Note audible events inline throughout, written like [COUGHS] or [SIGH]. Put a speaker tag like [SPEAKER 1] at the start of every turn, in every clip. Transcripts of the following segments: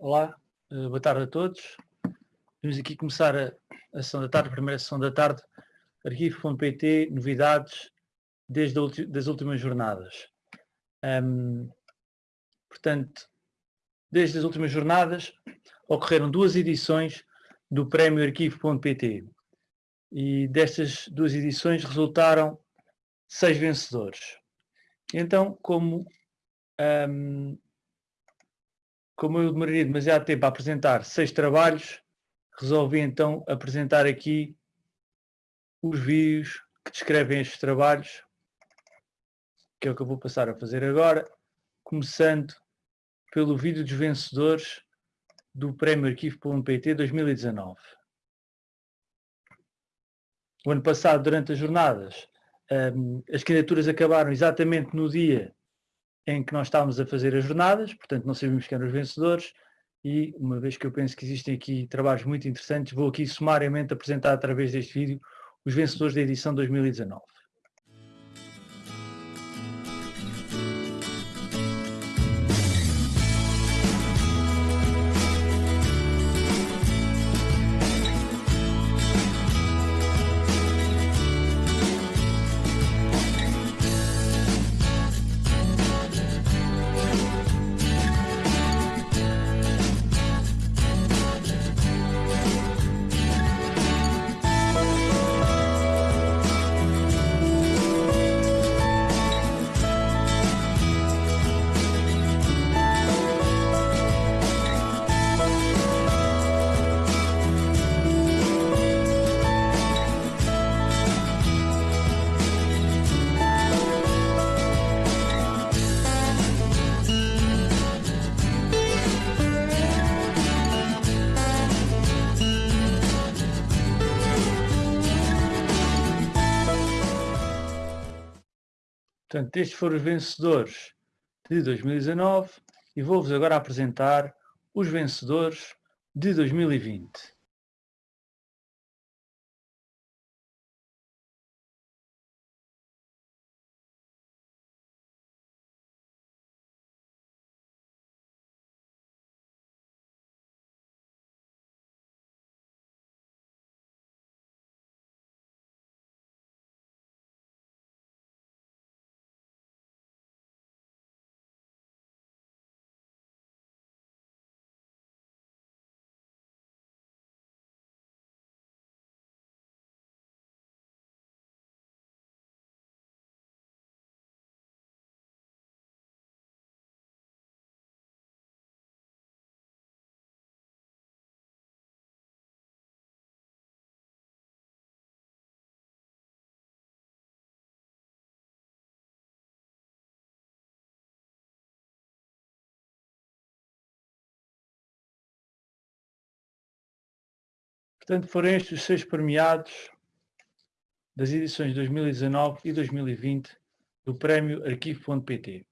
[SPEAKER 1] Olá, eh, boa tarde a todos. Vamos aqui começar a, a sessão da tarde, a primeira sessão da tarde, arquivo.pt, novidades desde ulti, das últimas jornadas. Um, portanto, desde as últimas jornadas ocorreram duas edições do prémio arquivo.pt e destas duas edições resultaram seis vencedores. Então, como um, como eu demoraria demasiado tempo a apresentar seis trabalhos, resolvi então apresentar aqui os vídeos que descrevem estes trabalhos, que é o que eu vou passar a fazer agora, começando pelo vídeo dos vencedores do Prémio Arquivo.pt 2019. O ano passado, durante as jornadas, um, as candidaturas acabaram exatamente no dia em que nós estávamos a fazer as jornadas, portanto não sabíamos quem eram os vencedores, e uma vez que eu penso que existem aqui trabalhos muito interessantes, vou aqui sumariamente apresentar através deste vídeo os vencedores da edição 2019. Portanto, estes foram os vencedores de 2019 e vou-vos agora apresentar os vencedores de 2020. Portanto, foram estes os seis premiados das edições 2019 e 2020 do Prémio Arquivo.pt.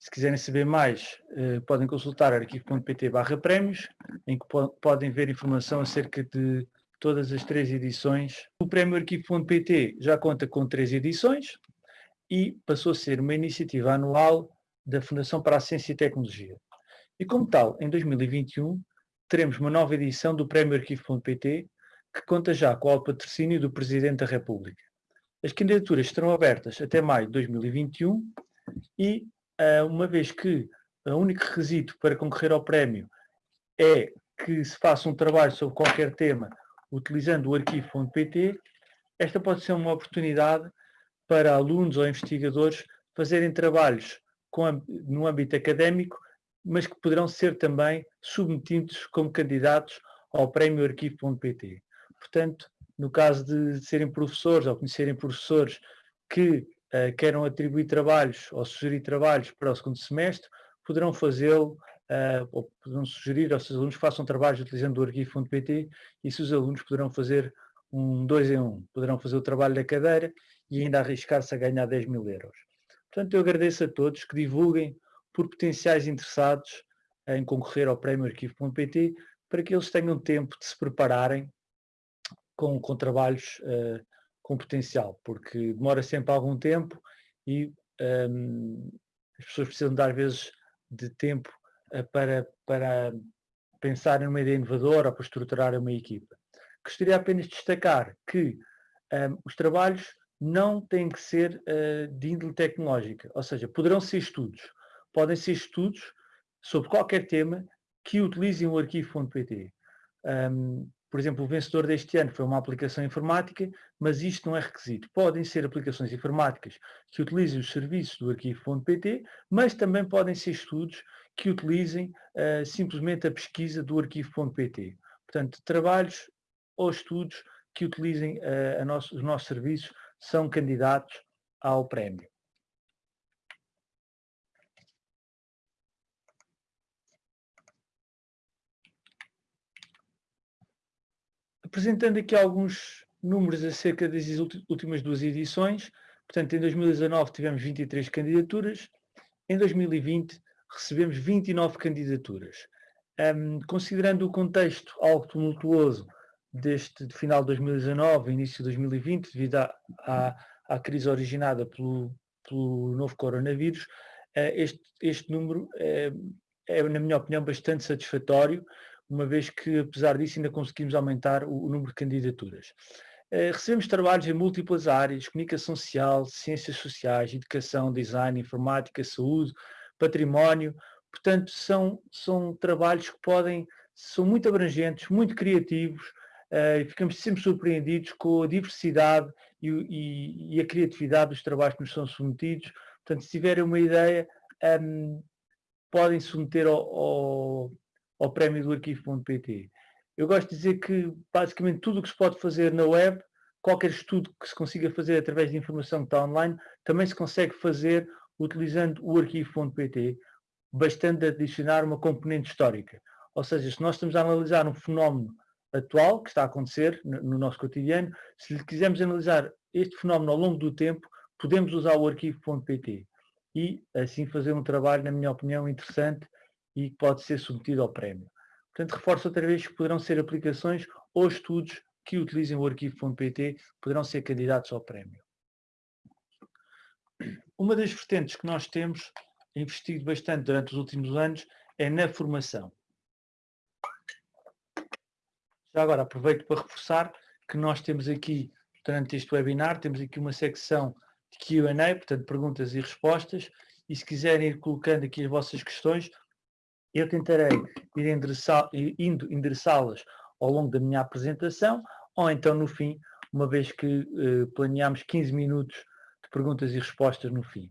[SPEAKER 1] Se quiserem saber mais, eh, podem consultar arquivo.pt barra prémios, em que po podem ver informação acerca de todas as três edições. O Prémio Arquivo.pt já conta com três edições e passou a ser uma iniciativa anual da Fundação para a Ciência e Tecnologia. E como tal, em 2021, teremos uma nova edição do Prémio Arquivo.pt que conta já com o patrocínio do Presidente da República. As candidaturas estarão abertas até maio de 2021 e, uh, uma vez que o único requisito para concorrer ao prémio é que se faça um trabalho sobre qualquer tema utilizando o arquivo.pt, esta pode ser uma oportunidade para alunos ou investigadores fazerem trabalhos no âmbito académico mas que poderão ser também submetidos como candidatos ao prémio arquivo.pt. Portanto, no caso de serem professores ou conhecerem professores que uh, queiram atribuir trabalhos ou sugerir trabalhos para o segundo semestre, poderão fazê-lo uh, ou poderão sugerir aos seus alunos que façam trabalhos utilizando o arquivo.pt e se os alunos poderão fazer um dois em um, poderão fazer o trabalho da cadeira e ainda arriscar-se a ganhar 10 mil euros. Portanto, eu agradeço a todos que divulguem por potenciais interessados em concorrer ao prémio arquivo.pt para que eles tenham tempo de se prepararem com, com trabalhos uh, com potencial, porque demora sempre algum tempo e um, as pessoas precisam às vezes de tempo para, para pensar numa ideia inovadora ou para estruturar uma equipa. Gostaria apenas de destacar que um, os trabalhos não têm que ser uh, de índole tecnológica, ou seja, poderão ser estudos, podem ser estudos sobre qualquer tema que utilizem o arquivo.pt. Um, por exemplo, o vencedor deste ano foi uma aplicação informática, mas isto não é requisito. Podem ser aplicações informáticas que utilizem os serviços do arquivo.pt, mas também podem ser estudos que utilizem uh, simplesmente a pesquisa do arquivo.pt. Portanto, trabalhos ou estudos que utilizem uh, nosso, os nossos serviços são candidatos ao prémio. Apresentando aqui alguns números acerca das últimas duas edições, portanto, em 2019 tivemos 23 candidaturas, em 2020 recebemos 29 candidaturas. Um, considerando o contexto algo tumultuoso deste de final de 2019 início de 2020, devido à, crise originada pelo, pelo novo coronavírus, uh, este, este número é, é, na minha opinião, bastante satisfatório, uma vez que, apesar disso, ainda conseguimos aumentar o, o número de candidaturas. Uh, recebemos trabalhos em múltiplas áreas, comunicação social, ciências sociais, educação, design, informática, saúde, património, portanto, são, são trabalhos que podem, são muito abrangentes, muito criativos, uh, e ficamos sempre surpreendidos com a diversidade e, e, e, a criatividade dos trabalhos que nos são submetidos. Portanto, se tiverem uma ideia, um, podem submeter ao ao prémio do arquivo.pt. Eu gosto de dizer que basicamente tudo o que se pode fazer na web, qualquer estudo que se consiga fazer através de informação que está online, também se consegue fazer utilizando o arquivo.pt, bastante adicionar uma componente histórica. Ou seja, se nós estamos a analisar um fenómeno atual que está a acontecer no nosso cotidiano, se quisermos analisar este fenómeno ao longo do tempo, podemos usar o arquivo.pt e assim fazer um trabalho, na minha opinião, interessante e que pode ser submetido ao prémio. Portanto, reforço outra vez que poderão ser aplicações ou estudos que utilizem o arquivo.pt poderão ser candidatos ao prémio. Uma das vertentes que nós temos investido bastante durante os últimos anos é na formação. Já agora aproveito para reforçar que nós temos aqui, durante este webinar, temos aqui uma secção de Q&A, portanto perguntas e respostas, e se quiserem ir colocando aqui as vossas questões, eu tentarei ir endereçá, endereçá-las ao longo da minha apresentação, ou então no fim, uma vez que uh, planeamos 15 minutos de perguntas e respostas no fim.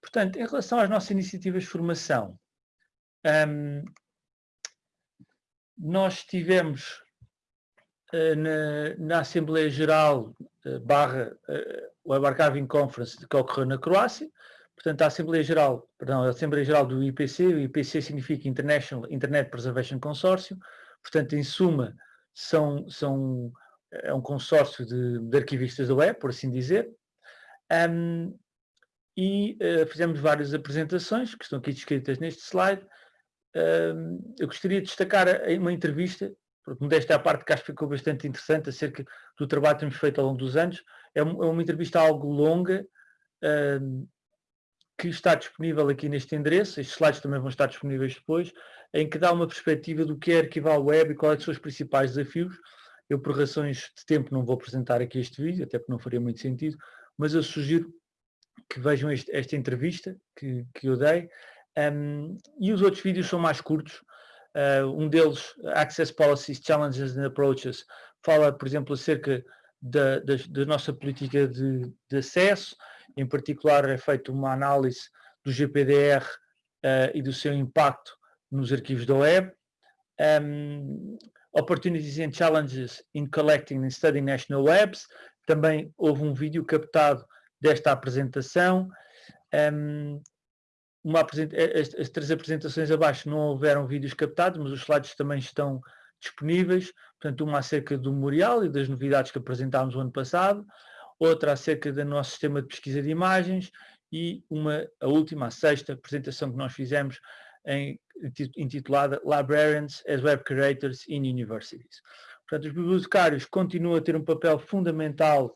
[SPEAKER 1] Portanto, em relação às nossas iniciativas de formação, um, nós tivemos uh, na, na, Assembleia Geral uh, barra uh, Web Archiving Conference que ocorreu na Croácia, Portanto, a Assembleia Geral, perdão, a Assembleia Geral do IPC, o IPC significa International Internet Preservation Consortium, portanto, em suma, são, são, é um consórcio de, de arquivistas da web, por assim dizer, um, e uh, fizemos várias apresentações, que estão aqui descritas neste slide. Um, eu gostaria de destacar uma entrevista, porque à parte que acho que ficou bastante interessante, acerca do trabalho que temos feito ao longo dos anos. É, uma, é uma entrevista algo longa, que está disponível aqui neste endereço, estes slides também vão estar disponíveis depois, em que dá uma perspectiva do que é arquivar web e quais são os principais desafios. Eu, por razões de tempo, não vou apresentar aqui este vídeo, até porque não faria muito sentido, mas eu sugiro que vejam este, esta entrevista que, que eu dei. Um, e os outros vídeos são mais curtos. Uh, um deles, Access Policies, Challenges and Approaches, fala, por exemplo, acerca da, da, da nossa política de, de acesso, em particular é feita uma análise do GPDR uh, eh, e do seu impacto nos arquivos da web. Um, opportunities and Challenges in Collecting and Studying National Webs. Também houve um vídeo captado desta apresentação. Um, uma apresenta as, as, três apresentações abaixo não houveram vídeos captados, mas os slides também estão disponíveis. Portanto, uma acerca do memorial e das novidades que apresentámos o ano passado outra acerca do nosso sistema de pesquisa de imagens e uma, a última, a sexta apresentação que nós fizemos em, intitulada Librarians as Web Curators in Universities. Portanto, os bibliotecários continuam a ter um papel fundamental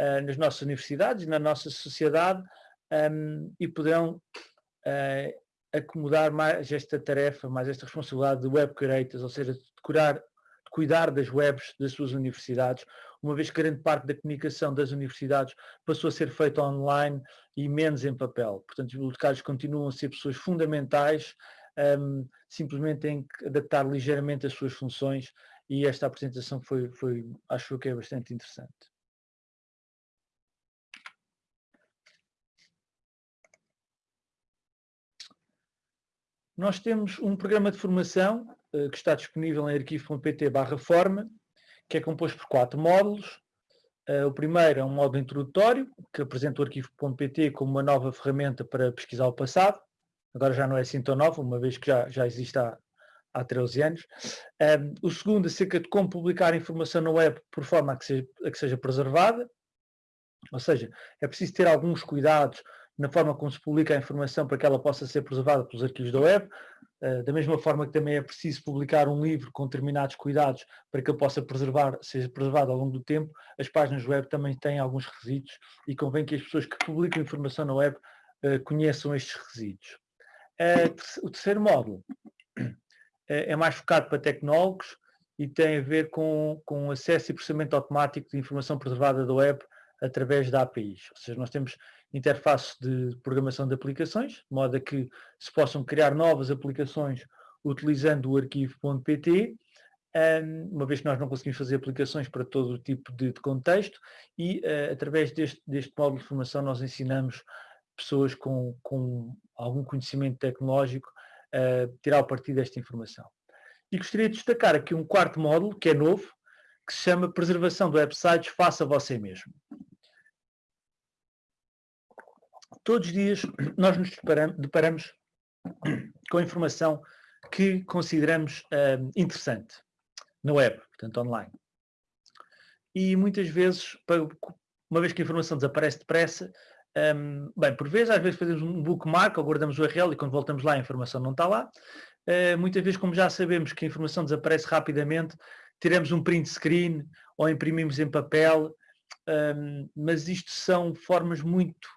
[SPEAKER 1] uh, nas nossas universidades na nossa sociedade um, e poderão uh, acomodar mais esta tarefa, mais esta responsabilidade de web curators, ou seja, de, curar, de cuidar das webs das suas universidades, uma vez que grande parte da comunicação das universidades passou a ser feita online e menos em papel. Portanto, os bibliotecários continuam a ser pessoas fundamentais, um, simplesmente têm que adaptar ligeiramente as suas funções e esta apresentação foi, foi acho que é bastante interessante. Nós temos um programa de formação uh, que está disponível em arquivo.pt barra forma, que é composto por quatro módulos. Uh, o primeiro é um módulo introdutório, que apresenta o arquivo.pt como uma nova ferramenta para pesquisar o passado. Agora já não é assim tão nova, uma vez que já, já existe há, há 13 anos. Um, o segundo acerca de como publicar informação na web por forma a que, seja, a que seja preservada. Ou seja, é preciso ter alguns cuidados na forma como se publica a informação para que ela possa ser preservada pelos arquivos da web, uh, da mesma forma que também é preciso publicar um livro com determinados cuidados para que ele possa preservar, seja preservado ao longo do tempo, as páginas web também têm alguns requisitos e convém que as pessoas que publicam informação na web uh, conheçam estes. Uh, o terceiro módulo é mais focado para tecnólogos e tem a ver com, com acesso e processamento automático de informação preservada da web através da APIs. Ou seja, nós temos interfaces de programação de aplicações, de modo a que se possam criar novas aplicações utilizando o arquivo.pt, uma vez que nós não conseguimos fazer aplicações para todo o tipo de, contexto, e uh, através deste, deste módulo de formação nós ensinamos pessoas com, com algum conhecimento tecnológico a tirar o partido desta informação. E gostaria de destacar aqui um quarto módulo, que é novo, que se chama Preservação de Websites Faça Você Mesmo todos os dias nós nos deparamos com informação que consideramos uh, interessante na web, portanto online. E muitas vezes, uma vez que a informação desaparece depressa, um, bem, por vezes, às vezes fazemos um bookmark ou guardamos o URL e quando voltamos lá a informação não está lá. Uh, muitas vezes, como já sabemos que a informação desaparece rapidamente, tiramos um print screen ou imprimimos em papel, um, mas isto são formas muito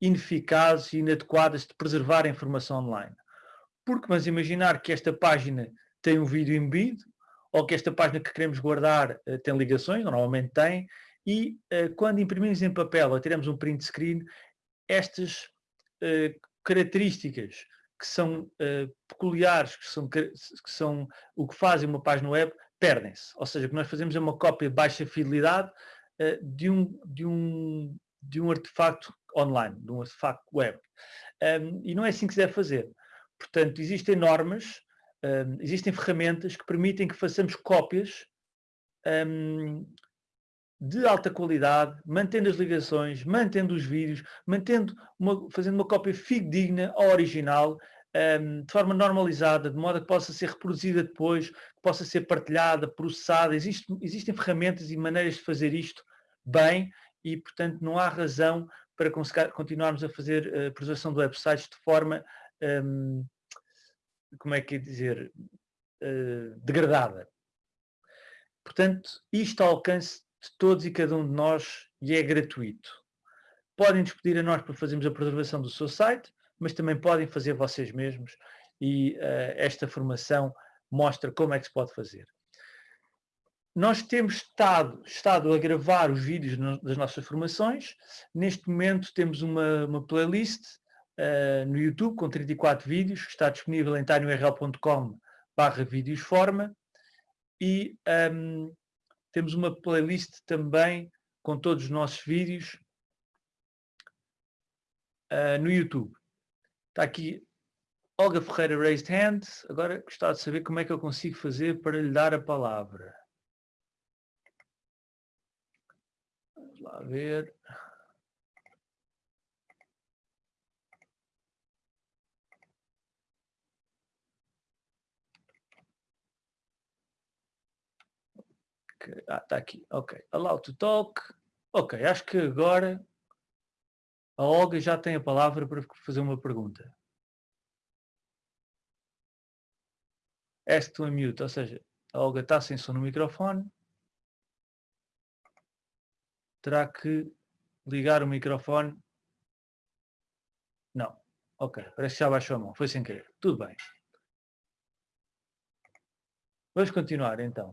[SPEAKER 1] ineficazes e inadequadas de preservar a informação online. Porque vamos imaginar que esta página tem um vídeo embebido, ou que esta página que queremos guardar uh, tem ligações, normalmente tem, e uh, quando imprimimos em papel ou tiramos um print screen, estas uh, características que são peculiares, que são, que são o que fazem uma página web, perdem-se. Ou seja, o que nós fazemos é uma cópia de baixa fidelidade de, um, de, um, de um artefacto online, de um artefacto web. Um, e não é assim que se deve fazer. Portanto, existem normas, um, existem ferramentas que permitem que façamos cópias um, de alta qualidade, mantendo as ligações, mantendo os vídeos, mantendo uma, fazendo uma cópia fidedigna ao original, de forma normalizada, de modo a que possa ser reproduzida depois, que possa ser partilhada, processada. Existe, existem ferramentas e maneiras de fazer isto bem e, portanto, não há razão para continuarmos a fazer a preservação de websites de forma, um, como é que é dizer, uh, degradada. Portanto, isto ao alcance de todos e cada um de nós e é gratuito. Podem nos pedir a nós para fazermos a preservação do seu site, mas também podem fazer vocês mesmos e uh, esta formação mostra como é que se pode fazer. Nós temos estado, estado a gravar os vídeos no, das nossas formações. Neste momento temos uma, uma playlist uh, no YouTube com 34 vídeos, que está disponível em tinyurl.com barra vídeosforma. E um, temos uma playlist também com todos os nossos vídeos uh, no YouTube. Está aqui Olga Ferreira Raised Hand. Agora gostava de saber como é que eu consigo fazer para lhe dar a palavra. Ver. Ah, está aqui. Ok. Allow to talk. Ok, acho que agora a Olga já tem a palavra para fazer uma pergunta. Ask to unmute, ou seja, a Olga está sem som no microfone terá que ligar o microfone. Não. Ok, parece que já baixou a mão, foi sem querer. Tudo bem. Vamos continuar então.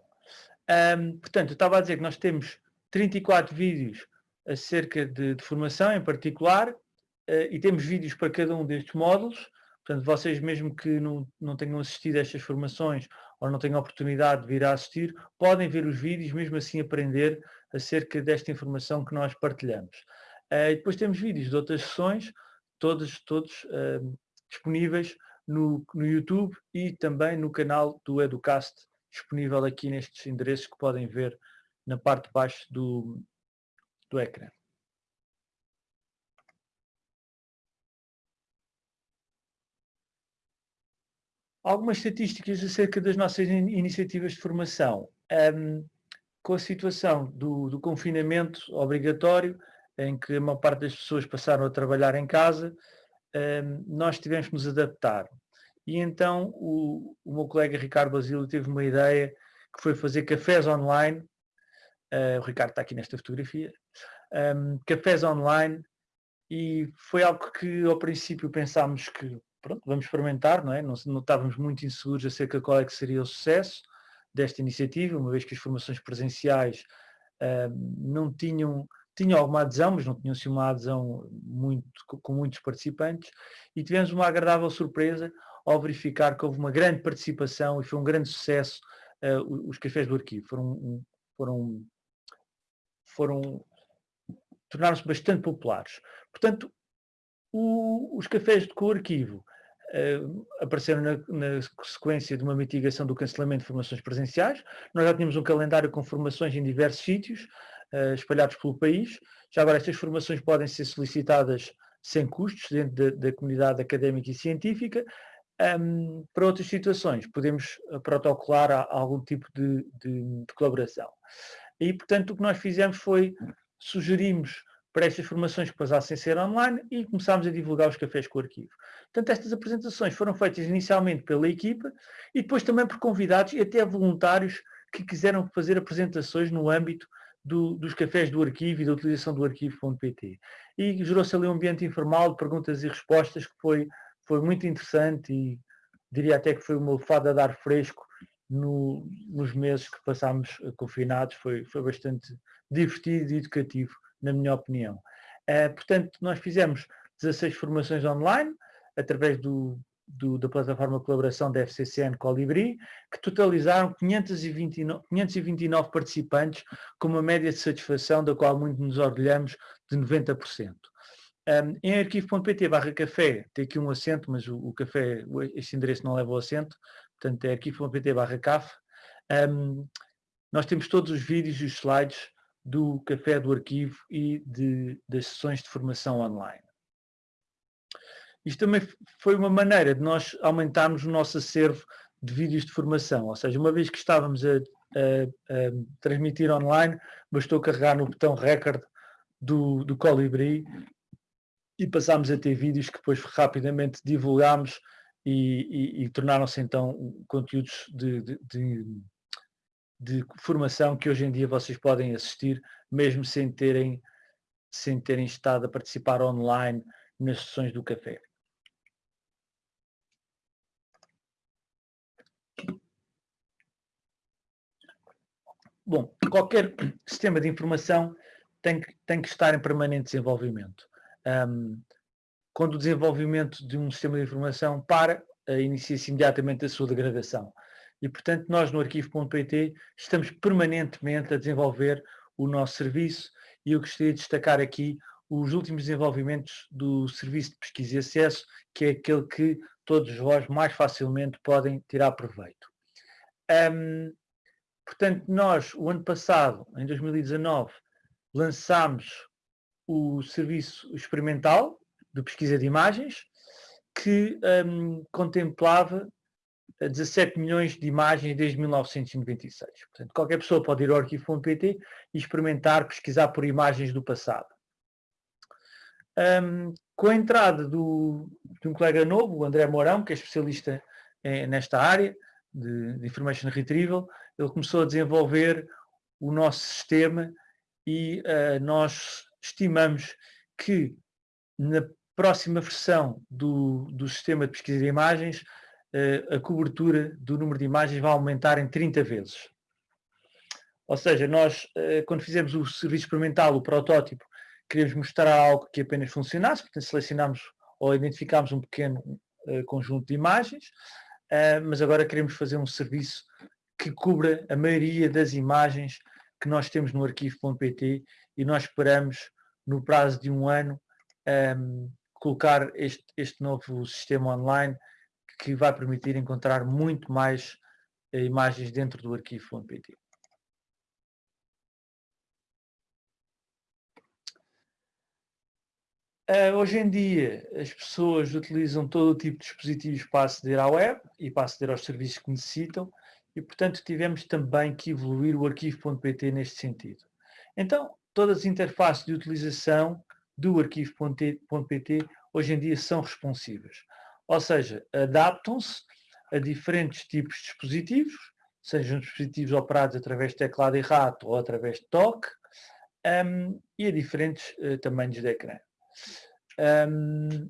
[SPEAKER 1] Um, portanto, eu estava a dizer que nós temos 34 vídeos acerca de, de formação em particular uh, e temos vídeos para cada um destes módulos. Portanto, vocês mesmo que não, não tenham assistido a estas formações ou não tenham oportunidade de vir a assistir, podem ver os vídeos, mesmo assim aprender acerca desta informação que nós partilhamos. Uh, depois temos vídeos de outras sessões, todos, todos uh, disponíveis no, no YouTube e também no canal do Educast, disponível aqui nestes endereços que podem ver na parte de baixo do, do ecrã. Algumas estatísticas acerca das nossas iniciativas de formação. Um, com a situação do, do, confinamento obrigatório, em que a maior parte das pessoas passaram a trabalhar em casa, um, nós tivemos que nos adaptar. E então o, o meu colega Ricardo Basílio teve uma ideia que foi fazer cafés online. Uh, o Ricardo está aqui nesta fotografia. Um, cafés online e foi algo que ao princípio pensámos que pronto, vamos experimentar, não é? Não, não estávamos muito inseguros acerca de qual é que seria o sucesso desta iniciativa, uma vez que as formações presenciais uh, não tinham, tinham alguma adesão, mas não tinham-se uma adesão muito, com muitos participantes, e tivemos uma agradável surpresa ao verificar que houve uma grande participação e foi um grande sucesso uh, os cafés do arquivo. Foram, foram, foram tornaram-se bastante populares. Portanto, o, os cafés de co-arquivo uh, apareceram na, na, sequência de uma mitigação do cancelamento de formações presenciais. Nós já tínhamos um calendário com formações em diversos sítios, uh, espalhados pelo país. Já agora estas formações podem ser solicitadas sem custos dentro da, da comunidade académica e científica. Um, para outras situações, podemos eh, protocolar a, a algum tipo de, de, de, colaboração. E, portanto, o que nós fizemos foi sugerimos para estas formações que passassem a ser online e começámos a divulgar os cafés com o arquivo. Portanto, estas apresentações foram feitas inicialmente pela equipa e depois também por convidados e até voluntários que quiseram fazer apresentações no âmbito do, dos cafés do arquivo e da utilização do arquivo.pt. E gerou-se ali um ambiente informal de perguntas e respostas que foi, foi muito interessante e diria até que foi uma fada a dar fresco no, nos meses que passámos confinados. Foi, foi bastante divertido e educativo na minha opinião. Uh, portanto, nós fizemos 16 formações online, através do, do, da plataforma de colaboração da FCCN Colibri, que totalizaram 529, 529 participantes, com uma média de satisfação da qual muito nos orgulhamos de 90%. Um, em arquivo.pt barra café, tem aqui um acento, mas o, o, café, este endereço não leva o acento, portanto é arquivo.pt barra caf. Um, nós temos todos os vídeos e os slides do café do arquivo e de, das sessões de formação online. Isto também foi uma maneira de nós aumentarmos o nosso acervo de vídeos de formação, ou seja, uma vez que estávamos a, a, a transmitir online, bastou carregar no botão record do, do Colibri e passámos a ter vídeos que depois rapidamente divulgámos e, e, e tornaram-se então conteúdos de, de, de de formação que hoje em dia vocês podem assistir, mesmo sem terem, sem terem estado a participar online nas sessões do café. Bom, qualquer sistema de informação tem que, tem que estar em permanente desenvolvimento. Um, quando o desenvolvimento de um sistema de informação para, inicia-se imediatamente a sua degradação. E, portanto, nós no arquivo.pt estamos permanentemente a desenvolver o nosso serviço e eu gostaria de destacar aqui os últimos desenvolvimentos do Serviço de Pesquisa e Acesso, que é aquele que todos vós mais facilmente podem tirar proveito. Um, portanto, nós, o ano passado, em 2019, lançámos o serviço experimental de pesquisa de imagens, que um, contemplava 17 milhões de imagens desde 1996. Portanto, qualquer pessoa pode ir ao arquivo.pt e experimentar, pesquisar por imagens do passado. Um, com a entrada do, de um colega novo, o André Mourão, que é especialista é, nesta área de, de Information Retrieval, ele começou a desenvolver o nosso sistema e uh, nós estimamos que na próxima versão do, do sistema de pesquisa de imagens, a cobertura do número de imagens vai aumentar em 30 vezes. Ou seja, nós, quando fizemos o serviço experimental, o protótipo, queríamos mostrar algo que apenas funcionasse, portanto selecionámos ou identificámos um pequeno conjunto de imagens, mas agora queremos fazer um serviço que cubra a maioria das imagens que nós temos no arquivo.pt e nós esperamos, no prazo de um ano, um, colocar este, este novo sistema online que vai permitir encontrar muito mais uh, imagens dentro do arquivo.pt. Uh, hoje em dia, as pessoas utilizam todo o tipo de dispositivos para aceder à web e para aceder aos serviços que necessitam e, portanto, tivemos também que evoluir o arquivo.pt neste sentido. Então, todas as interfaces de utilização do arquivo.pt hoje em dia são responsivas. Ou seja, adaptam-se a diferentes tipos de dispositivos, sejam dispositivos operados através de teclado e rato ou através de toque, um, e a diferentes uh, tamanhos de ecrã. Um,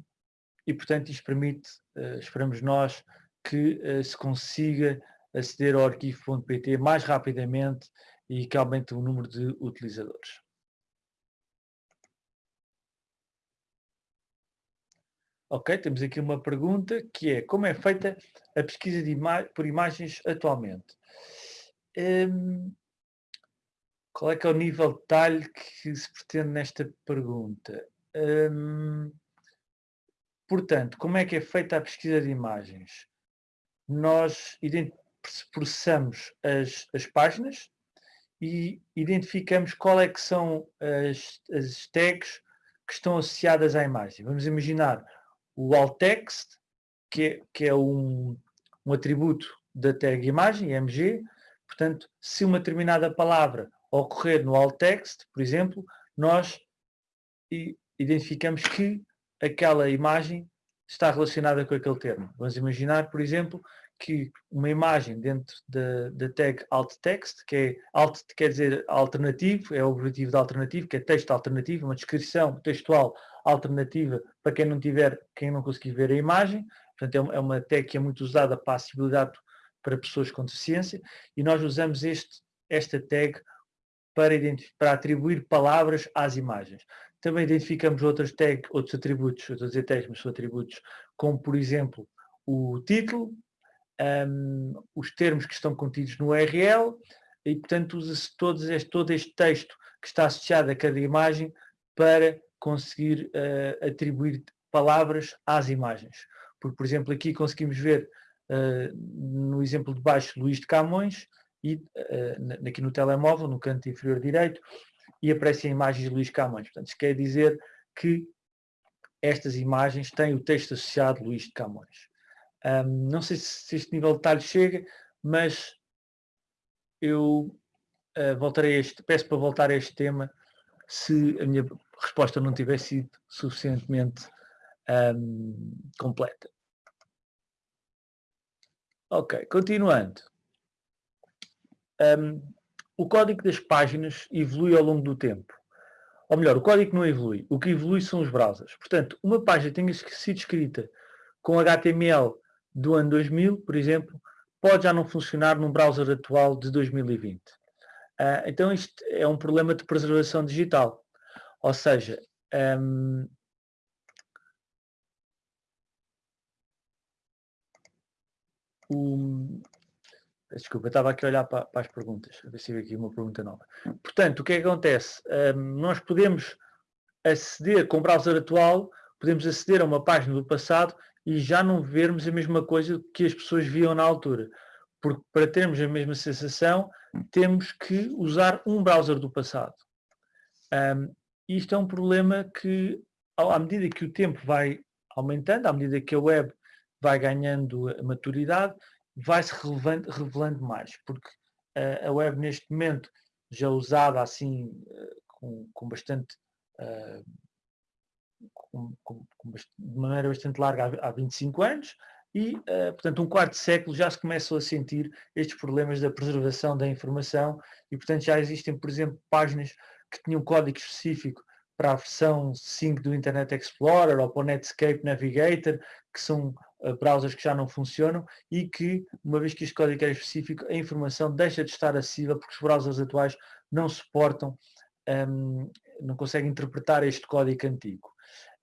[SPEAKER 1] e, portanto, isto permite, uh, esperamos nós, que uh, se consiga aceder ao arquivo.pt mais rapidamente e que aumente o número de utilizadores. Ok, temos aqui uma pergunta que é como é feita a pesquisa ima por imagens atualmente? Um, qual é que é o nível de detalhe que se pretende nesta pergunta? Um, portanto, como é que é feita a pesquisa de imagens? Nós processamos as, as páginas e identificamos qual é que são as, as tags que estão associadas à imagem. Vamos imaginar o alt text, que é, que é um, um atributo da tag imagem, MG. Portanto, se uma determinada palavra ocorrer no alt text, por exemplo, nós identificamos que aquela imagem está relacionada com aquele termo. Vamos imaginar, por exemplo, que uma imagem dentro da, da tag alt text, que é alt quer dizer alternativo, é o objetivo de alternativo, que é texto alternativo, uma descrição textual alternativa para quem não tiver, quem não conseguir ver a imagem. Portanto, é uma é tag que é muito usada para acessibilidade para pessoas com deficiência e nós usamos este, esta tag para, para atribuir palavras às imagens. Também identificamos outras tags, outros atributos, eu estou a dizer tags, mas são atributos, como por exemplo o título, um, os termos que estão contidos no URL e portanto usa-se todo este, texto que está associado a cada imagem para conseguir uh, atribuir palavras às imagens. Porque, por exemplo, aqui conseguimos ver uh, no exemplo de baixo Luís de Camões e uh, aqui no telemóvel, no canto inferior direito, e aparecem imagens de Luís Camões. Portanto, isso quer dizer que estas imagens têm o texto associado Luís de Camões. Um, não sei se este nível de detalhe chega, mas eu uh, voltarei este, peço para voltar a este tema se a minha resposta não tiver sido suficientemente um, completa. Ok, continuando. Um, o código das páginas evolui ao longo do tempo. Ou melhor, o código não evolui. O que evolui são os browsers. Portanto, uma página tenha sido escrita com HTML do ano 2000, por exemplo, pode já não funcionar num browser atual de 2020. Uh, ah, então isto é um problema de preservação digital. Ou seja, um, Desculpa, estava aqui a olhar para, para as perguntas, a ver se aqui uma pergunta nova. Portanto, o que é que acontece? Um, nós podemos aceder com o browser atual, podemos aceder a uma página do passado e já não vermos a mesma coisa que as pessoas viam na altura. Porque para termos a mesma sensação, temos que usar um browser do passado. Um, isto é um problema que, à medida que o tempo vai aumentando, à medida que a web vai ganhando maturidade, vai-se revelando, mais, porque uh, a web neste momento, já usada assim, uh, com, com, bastante, uh, com, com, de maneira bastante larga há, há 25 anos, e, portanto, um quarto de século já se começam a sentir estes problemas da preservação da informação e, portanto, já existem, por exemplo, páginas que tinham código específico para a versão 5 do Internet Explorer ou para o Netscape Navigator, que são uh, browsers que já não funcionam e que, uma vez que este código é específico, a informação deixa de estar acessível porque os browsers atuais não suportam, um, não conseguem interpretar este código antigo.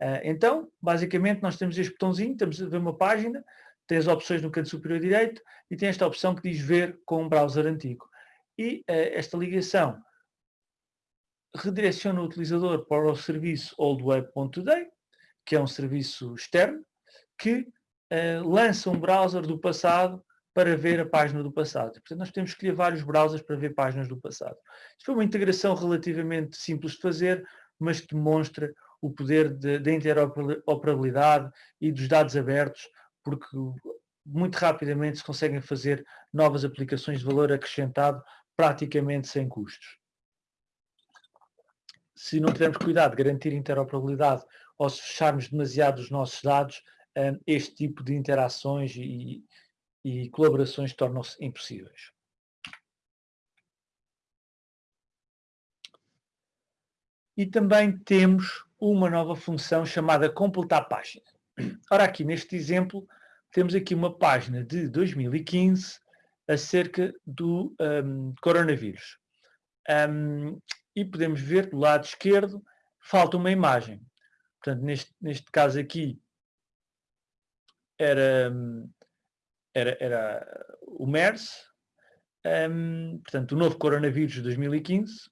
[SPEAKER 1] Uh, então, basicamente, nós temos este botãozinho, temos a ver uma página, tem as opções no canto superior direito e tem esta opção que diz ver com um browser antigo. E uh, esta ligação redireciona o utilizador para o serviço oldweb.today, que é um serviço externo, que uh, lança um browser do passado para ver a página do passado. Portanto, nós temos que escolher vários browsers para ver páginas do passado. Isto foi uma integração relativamente simples de fazer, mas que demonstra o poder da interoperabilidade e dos dados abertos, porque muito rapidamente se conseguem fazer novas aplicações de valor acrescentado praticamente sem custos se não tivermos cuidado de garantir interoperabilidade ou se fecharmos demasiado os nossos dados, hum, este tipo de interações e, e colaborações tornam-se impossíveis. E também temos uma nova função chamada completar página. Ora, aqui neste exemplo, temos aqui uma página de 2015 acerca do um, coronavírus. Um, e podemos ver do lado esquerdo falta uma imagem. Portanto, neste, neste caso aqui era, era, era o MERS, um, portanto, o novo coronavírus de 2015.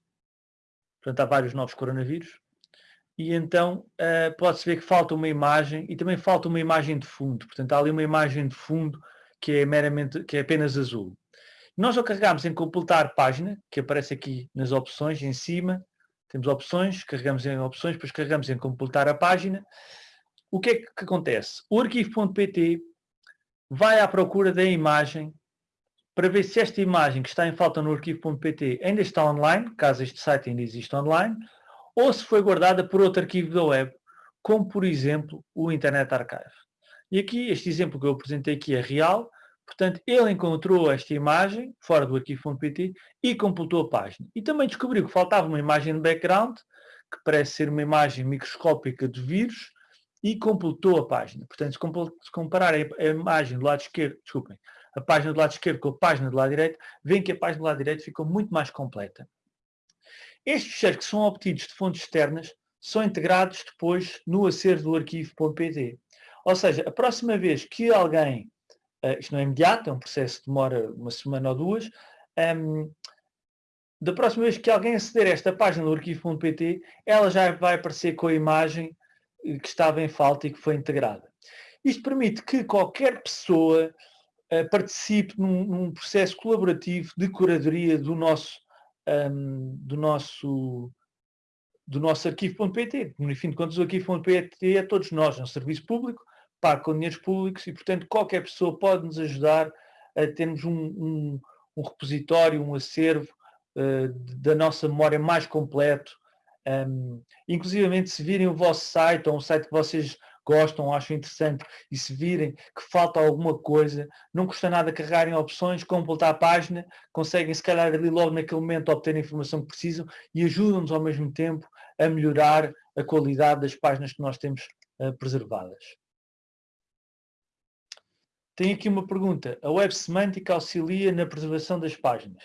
[SPEAKER 1] Portanto, há vários novos coronavírus. E então uh, pode-se ver que falta uma imagem e também falta uma imagem de fundo. Portanto, há ali uma imagem de fundo que é meramente, que é apenas azul. Nós ao carregamos em completar página, que aparece aqui nas opções em cima, temos opções, carregamos em opções, depois carregamos em completar a página. O que é que acontece? O arquivo.pt vai à procura da imagem para ver se esta imagem que está em falta no arquivo.pt ainda está online, caso este site ainda exista online, ou se foi guardada por outro arquivo da web, como por exemplo o Internet Archive. E aqui, este exemplo que eu apresentei aqui é real, Portanto, ele encontrou esta imagem fora do arquivo.pt e completou a página. E também descobriu que faltava uma imagem de background, que parece ser uma imagem microscópica de vírus, e completou a página. Portanto, se comparar a imagem do lado esquerdo, desculpem, a página do lado esquerdo com a página do lado direito, veem que a página do lado direito ficou muito mais completa. Estes ficheiros que são obtidos de fontes externas são integrados depois no acervo do arquivo.pt. Ou seja, a próxima vez que alguém uh, isto não é imediato, é um processo que demora uma semana ou duas, um, da próxima vez que alguém aceder a esta página do arquivo.pt, ela já vai aparecer com a imagem eh, que estava em falta e que foi integrada. Isto permite que qualquer pessoa uh, participe num, num, processo colaborativo de curadoria do nosso, um, do nosso, do nosso arquivo.pt. No fim de contas, o arquivo.pt é todos nós, é um serviço público, paga com dinheiros públicos e, portanto, qualquer pessoa pode nos ajudar a termos um, um, um repositório, um acervo uh, da nossa memória mais completo. Um, inclusivamente, se virem o vosso site ou um site que vocês gostam, acham interessante e se virem que falta alguma coisa, não custa nada carregarem opções, completar a página, conseguem se calhar ali logo naquele momento obter a informação que precisam e ajudam-nos ao mesmo tempo a melhorar a qualidade das páginas que nós temos uh, preservadas. Tem aqui uma pergunta. A web semântica auxilia na preservação das páginas?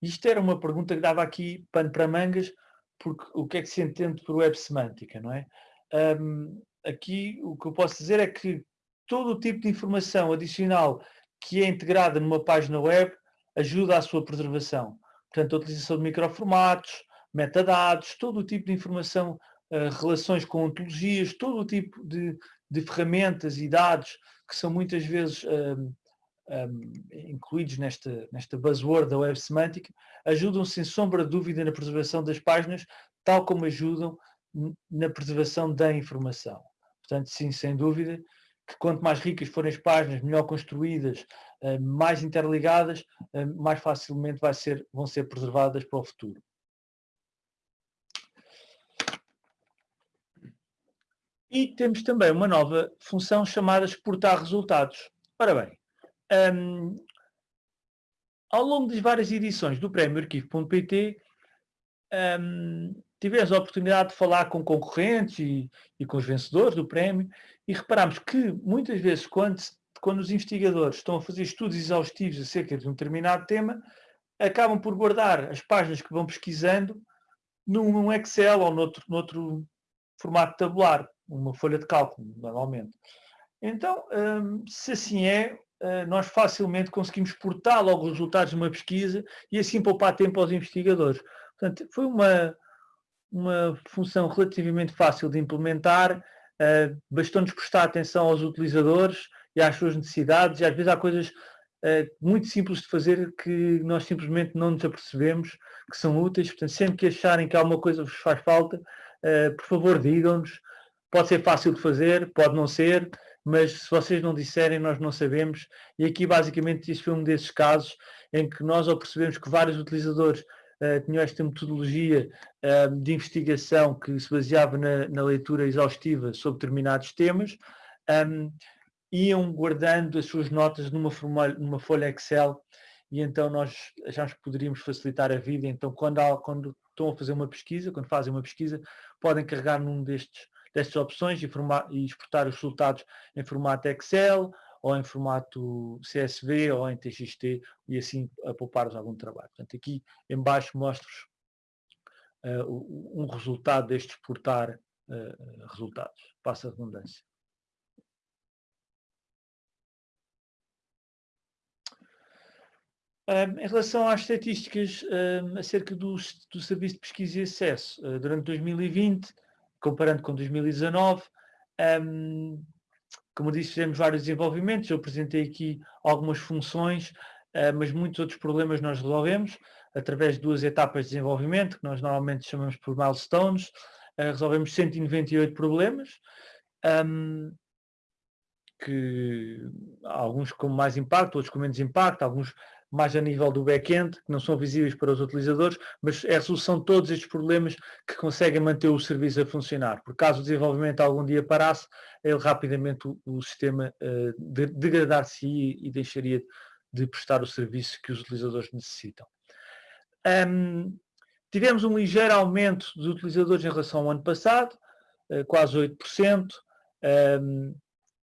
[SPEAKER 1] Isto era uma pergunta que dava aqui pano para mangas, porque o que é que se entende por web semântica, não é? Um, aqui o que eu posso dizer é que todo o tipo de informação adicional que é integrada numa página web ajuda à sua preservação. Portanto, a utilização de microformatos, metadados, todo o tipo de informação, uh, relações com ontologias, todo o tipo de, de ferramentas e dados que são muitas vezes um, um, incluídos nesta, nesta buzzword da web semântica, ajudam sem sombra de dúvida na preservação das páginas, tal como ajudam na preservação da informação. Portanto, sim, sem dúvida, que quanto mais ricas forem as páginas, melhor construídas, hum, mais interligadas, hum, mais facilmente ser, vão ser preservadas para o futuro. E temos também uma nova função chamada exportar resultados. Ora bem, um, ao longo das várias edições do Prémio Arquivo.pt, um, tivemos a oportunidade de falar com concorrentes e, e com os vencedores do prémio e reparamos que muitas vezes quando, quando os investigadores estão a fazer estudos exaustivos acerca de um determinado tema, acabam por guardar as páginas que vão pesquisando num Excel ou noutro, noutro formato tabular, uma folha de cálculo, normalmente. Então, hum, se assim é, eh, nós facilmente conseguimos portar logo os resultados de uma pesquisa e assim poupar tempo aos investigadores. Portanto, foi uma, uma função relativamente fácil de implementar, uh, bastou-nos prestar atenção aos utilizadores e às suas necessidades, e às vezes há coisas uh, muito simples de fazer que nós simplesmente não nos apercebemos que são úteis, portanto, sempre que acharem que alguma coisa vos faz falta, uh, por favor digam-nos, pode ser fácil de fazer, pode não ser, mas se vocês não disserem, nós não sabemos, e aqui basicamente este foi um desses casos em que nós ao percebemos que vários utilizadores uh, tinham esta metodologia uh, de investigação que se baseava na, na leitura exaustiva sobre determinados temas, um, iam guardando as suas notas numa, numa folha Excel e então nós achámos que poderíamos facilitar a vida. Então, quando, há, quando estão a fazer uma pesquisa, quando fazem uma pesquisa, podem carregar num destes, destas opções e, formar, e exportar os resultados em formato Excel ou em formato CSV ou em TXT e assim a poupar-vos algum trabalho. Portanto, aqui em baixo mostro-vos uh, um resultado deste exportar uh, resultados. Passa a redundância. Um, em relação às estatísticas um, acerca do, do, Serviço de Pesquisa e Acesso, uh, durante 2020, comparando com 2019, um, como disse, fizemos vários desenvolvimentos, eu apresentei aqui algumas funções, uh, mas muitos outros problemas nós resolvemos através de duas etapas de desenvolvimento, que nós normalmente chamamos por milestones. Uh, resolvemos 198 problemas, um, que alguns com mais impacto, outros com menos impacto, alguns mais a nível do back-end, que não são visíveis para os utilizadores, mas é a resolução de todos estes problemas que conseguem manter o serviço a funcionar. Por caso o desenvolvimento algum dia parasse, ele rapidamente o, o sistema uh, de, degradar-se e deixaria de prestar o serviço que os utilizadores necessitam. Um, tivemos um ligeiro aumento dos utilizadores em relação ao ano passado, uh, quase 8%. Um,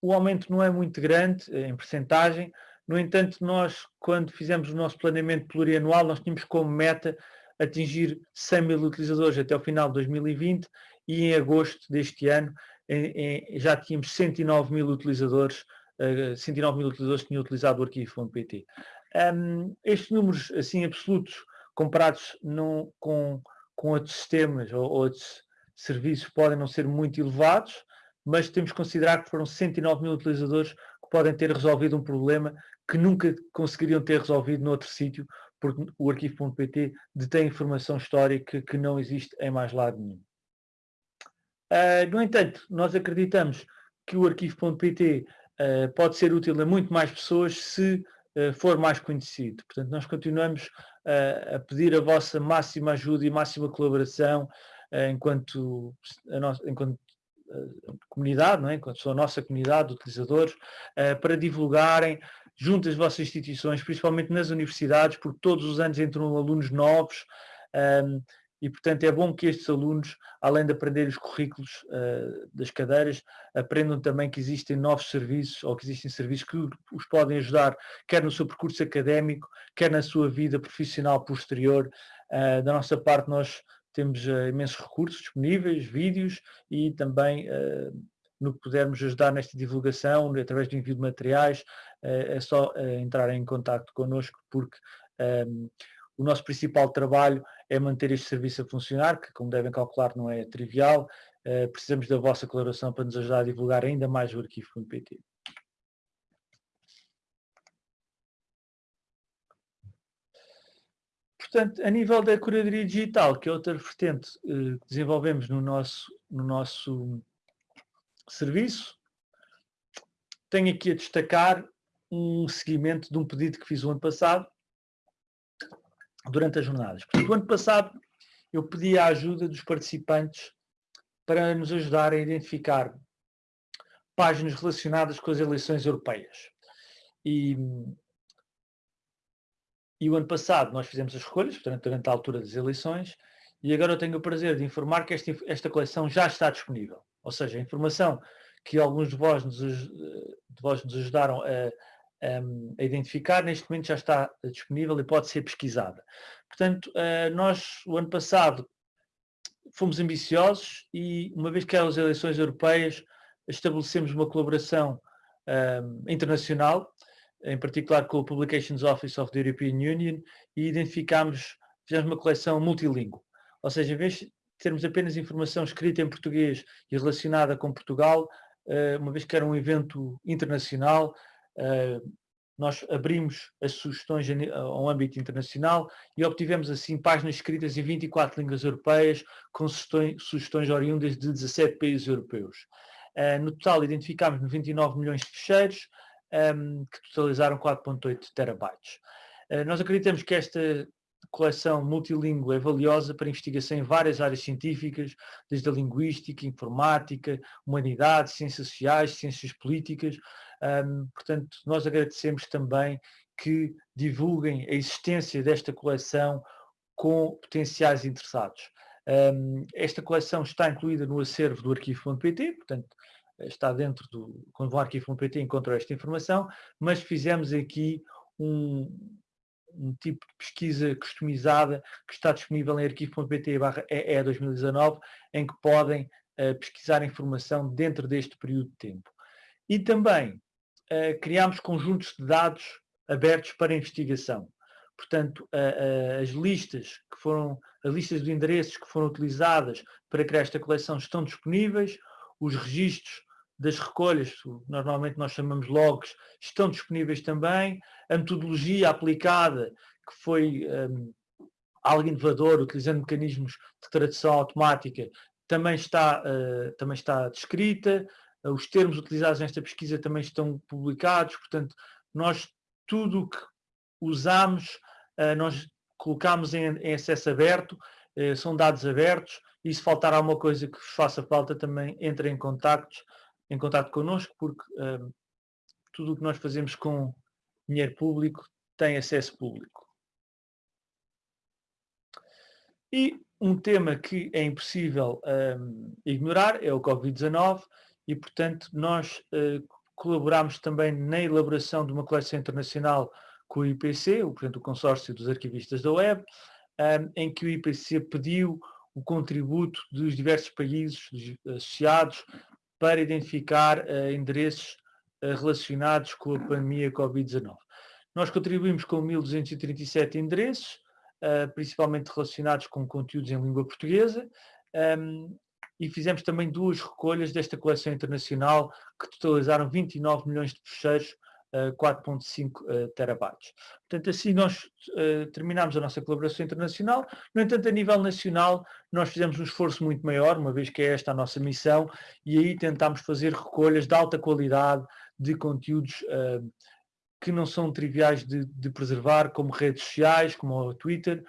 [SPEAKER 1] o aumento não é muito grande em percentagem, no entanto, nós, quando fizemos o nosso planeamento plurianual, nós tínhamos como meta atingir 100 mil utilizadores até o final de 2020 e em agosto deste ano em, em, já tínhamos 109 mil utilizadores, uh, 109 mil utilizadores tinham utilizado o arquivo.pt. Um, estes números, assim, absolutos, comparados com, com outros sistemas ou outros serviços, podem não ser muito elevados, mas temos que considerar que foram 109 mil utilizadores podem ter resolvido um problema que nunca conseguiriam ter resolvido noutro sítio, porque o arquivo.pt detém informação histórica que não existe em mais lado nenhum. Uh, no entanto, nós acreditamos que o arquivo.pt uh, ah, pode ser útil a muito mais pessoas se uh, for mais conhecido. Portanto, nós continuamos a pedir a vossa máxima ajuda e máxima colaboração enquanto, enquanto comunidade, não é? sou a nossa comunidade de utilizadores, para divulgarem junto às vossas instituições, principalmente nas universidades, porque todos os anos entram alunos novos um, e, portanto, é bom que estes alunos, além de aprender os currículos uh, das cadeiras, aprendam também que existem novos serviços ou que existem serviços que os podem ajudar, quer no seu percurso académico, quer na sua vida profissional posterior. Da nossa parte, nós temos uh, imensos recursos disponíveis, vídeos e também no que pudermos ajudar nesta divulgação, através do envio de materiais, eh, é só eh, entrar em contato connosco, porque um, ehm, o nosso principal trabalho é manter este serviço a funcionar, que como devem calcular não é trivial, uh, precisamos da vossa colaboração para nos ajudar a divulgar ainda mais o arquivo.pt. Portanto, a nível da curadoria digital, que é outra vertente uh, que desenvolvemos no nosso, no nosso serviço, tenho aqui a destacar um seguimento de um pedido que fiz o ano passado, durante as jornadas. Portanto, o ano passado eu pedi a ajuda dos participantes para nos ajudar a identificar páginas relacionadas com as eleições europeias. E, e o ano passado nós fizemos as escolhas, portanto, durante a altura das eleições, e agora eu tenho o prazer de informar que esta, esta coleção já está disponível. Ou seja, a informação que alguns de vós nos, de vós nos ajudaram a, a, identificar, neste momento já está disponível e pode ser pesquisada. Portanto, eh, nós, o ano passado, fomos ambiciosos e, uma vez que eram as eleições europeias, estabelecemos uma colaboração internacional, em particular com o Publications Office of the European Union, e identificámos, fizemos uma coleção multilingüe. Ou seja, em vez de termos apenas informação escrita em português e relacionada com Portugal, eh, uma vez que era um evento internacional, eh, nós abrimos as sugestões a um âmbito internacional e obtivemos assim páginas escritas em 24 línguas europeias com sugestões, oriundas de 17 países europeus. Eh, no total identificámos 99 milhões de ficheiros ehm, que totalizaram 4.8 terabytes. Nós acreditamos que esta coleção multilingüe é valiosa para investigação em várias áreas científicas, desde a linguística, informática, humanidades, ciências sociais, ciências políticas. Um, portanto, nós agradecemos também que divulguem a existência desta coleção com potenciais interessados. Um, esta coleção está incluída no acervo do arquivo.pt, portanto, está dentro do... Quando vão arquivo.pt encontram esta informação, mas fizemos aqui um, um tipo de pesquisa customizada que está disponível em arquivo.pt EE 2019, em que podem uh, pesquisar informação dentro deste período de tempo. E também uh, criámos conjuntos de dados abertos para investigação. Portanto, as listas que foram, as listas de endereços que foram utilizadas para criar esta coleção estão disponíveis, os registros das recolhas, normalmente nós chamamos logs, estão disponíveis também. A metodologia aplicada, que foi um, algo inovador, utilizando mecanismos de tradução automática, também está, uh, também está descrita. Uh, os termos utilizados nesta pesquisa também estão publicados, portanto, nós tudo o que usamos, uh, nós colocamos em, em acesso aberto, são dados abertos, e se faltar alguma coisa que vos faça falta também entre em contactos em contato connosco, porque uh, tudo o que nós fazemos com dinheiro público tem acesso público. E um tema que é impossível um, ignorar é o Covid-19 e, portanto, nós uh, colaboramos também na elaboração de uma coleção internacional com o IPC, o, portanto, o Consórcio dos Arquivistas da Web, um, em que o IPC pediu o contributo dos diversos países associados para identificar uh, endereços uh, relacionados com a pandemia Covid-19. Nós contribuímos com 1.237 endereços, uh, principalmente relacionados com conteúdos em língua portuguesa, um, ehm, e fizemos também duas recolhas desta coleção internacional que totalizaram 29 milhões de fecheiros 4.5 uh, terabytes. Portanto, assim nós uh, terminamos a nossa colaboração internacional. No entanto, a nível nacional, nós fizemos um esforço muito maior, uma vez que é esta a nossa missão, e aí tentámos fazer recolhas de alta qualidade de conteúdos uh, que não são triviais de, de, preservar, como redes sociais, como o Twitter,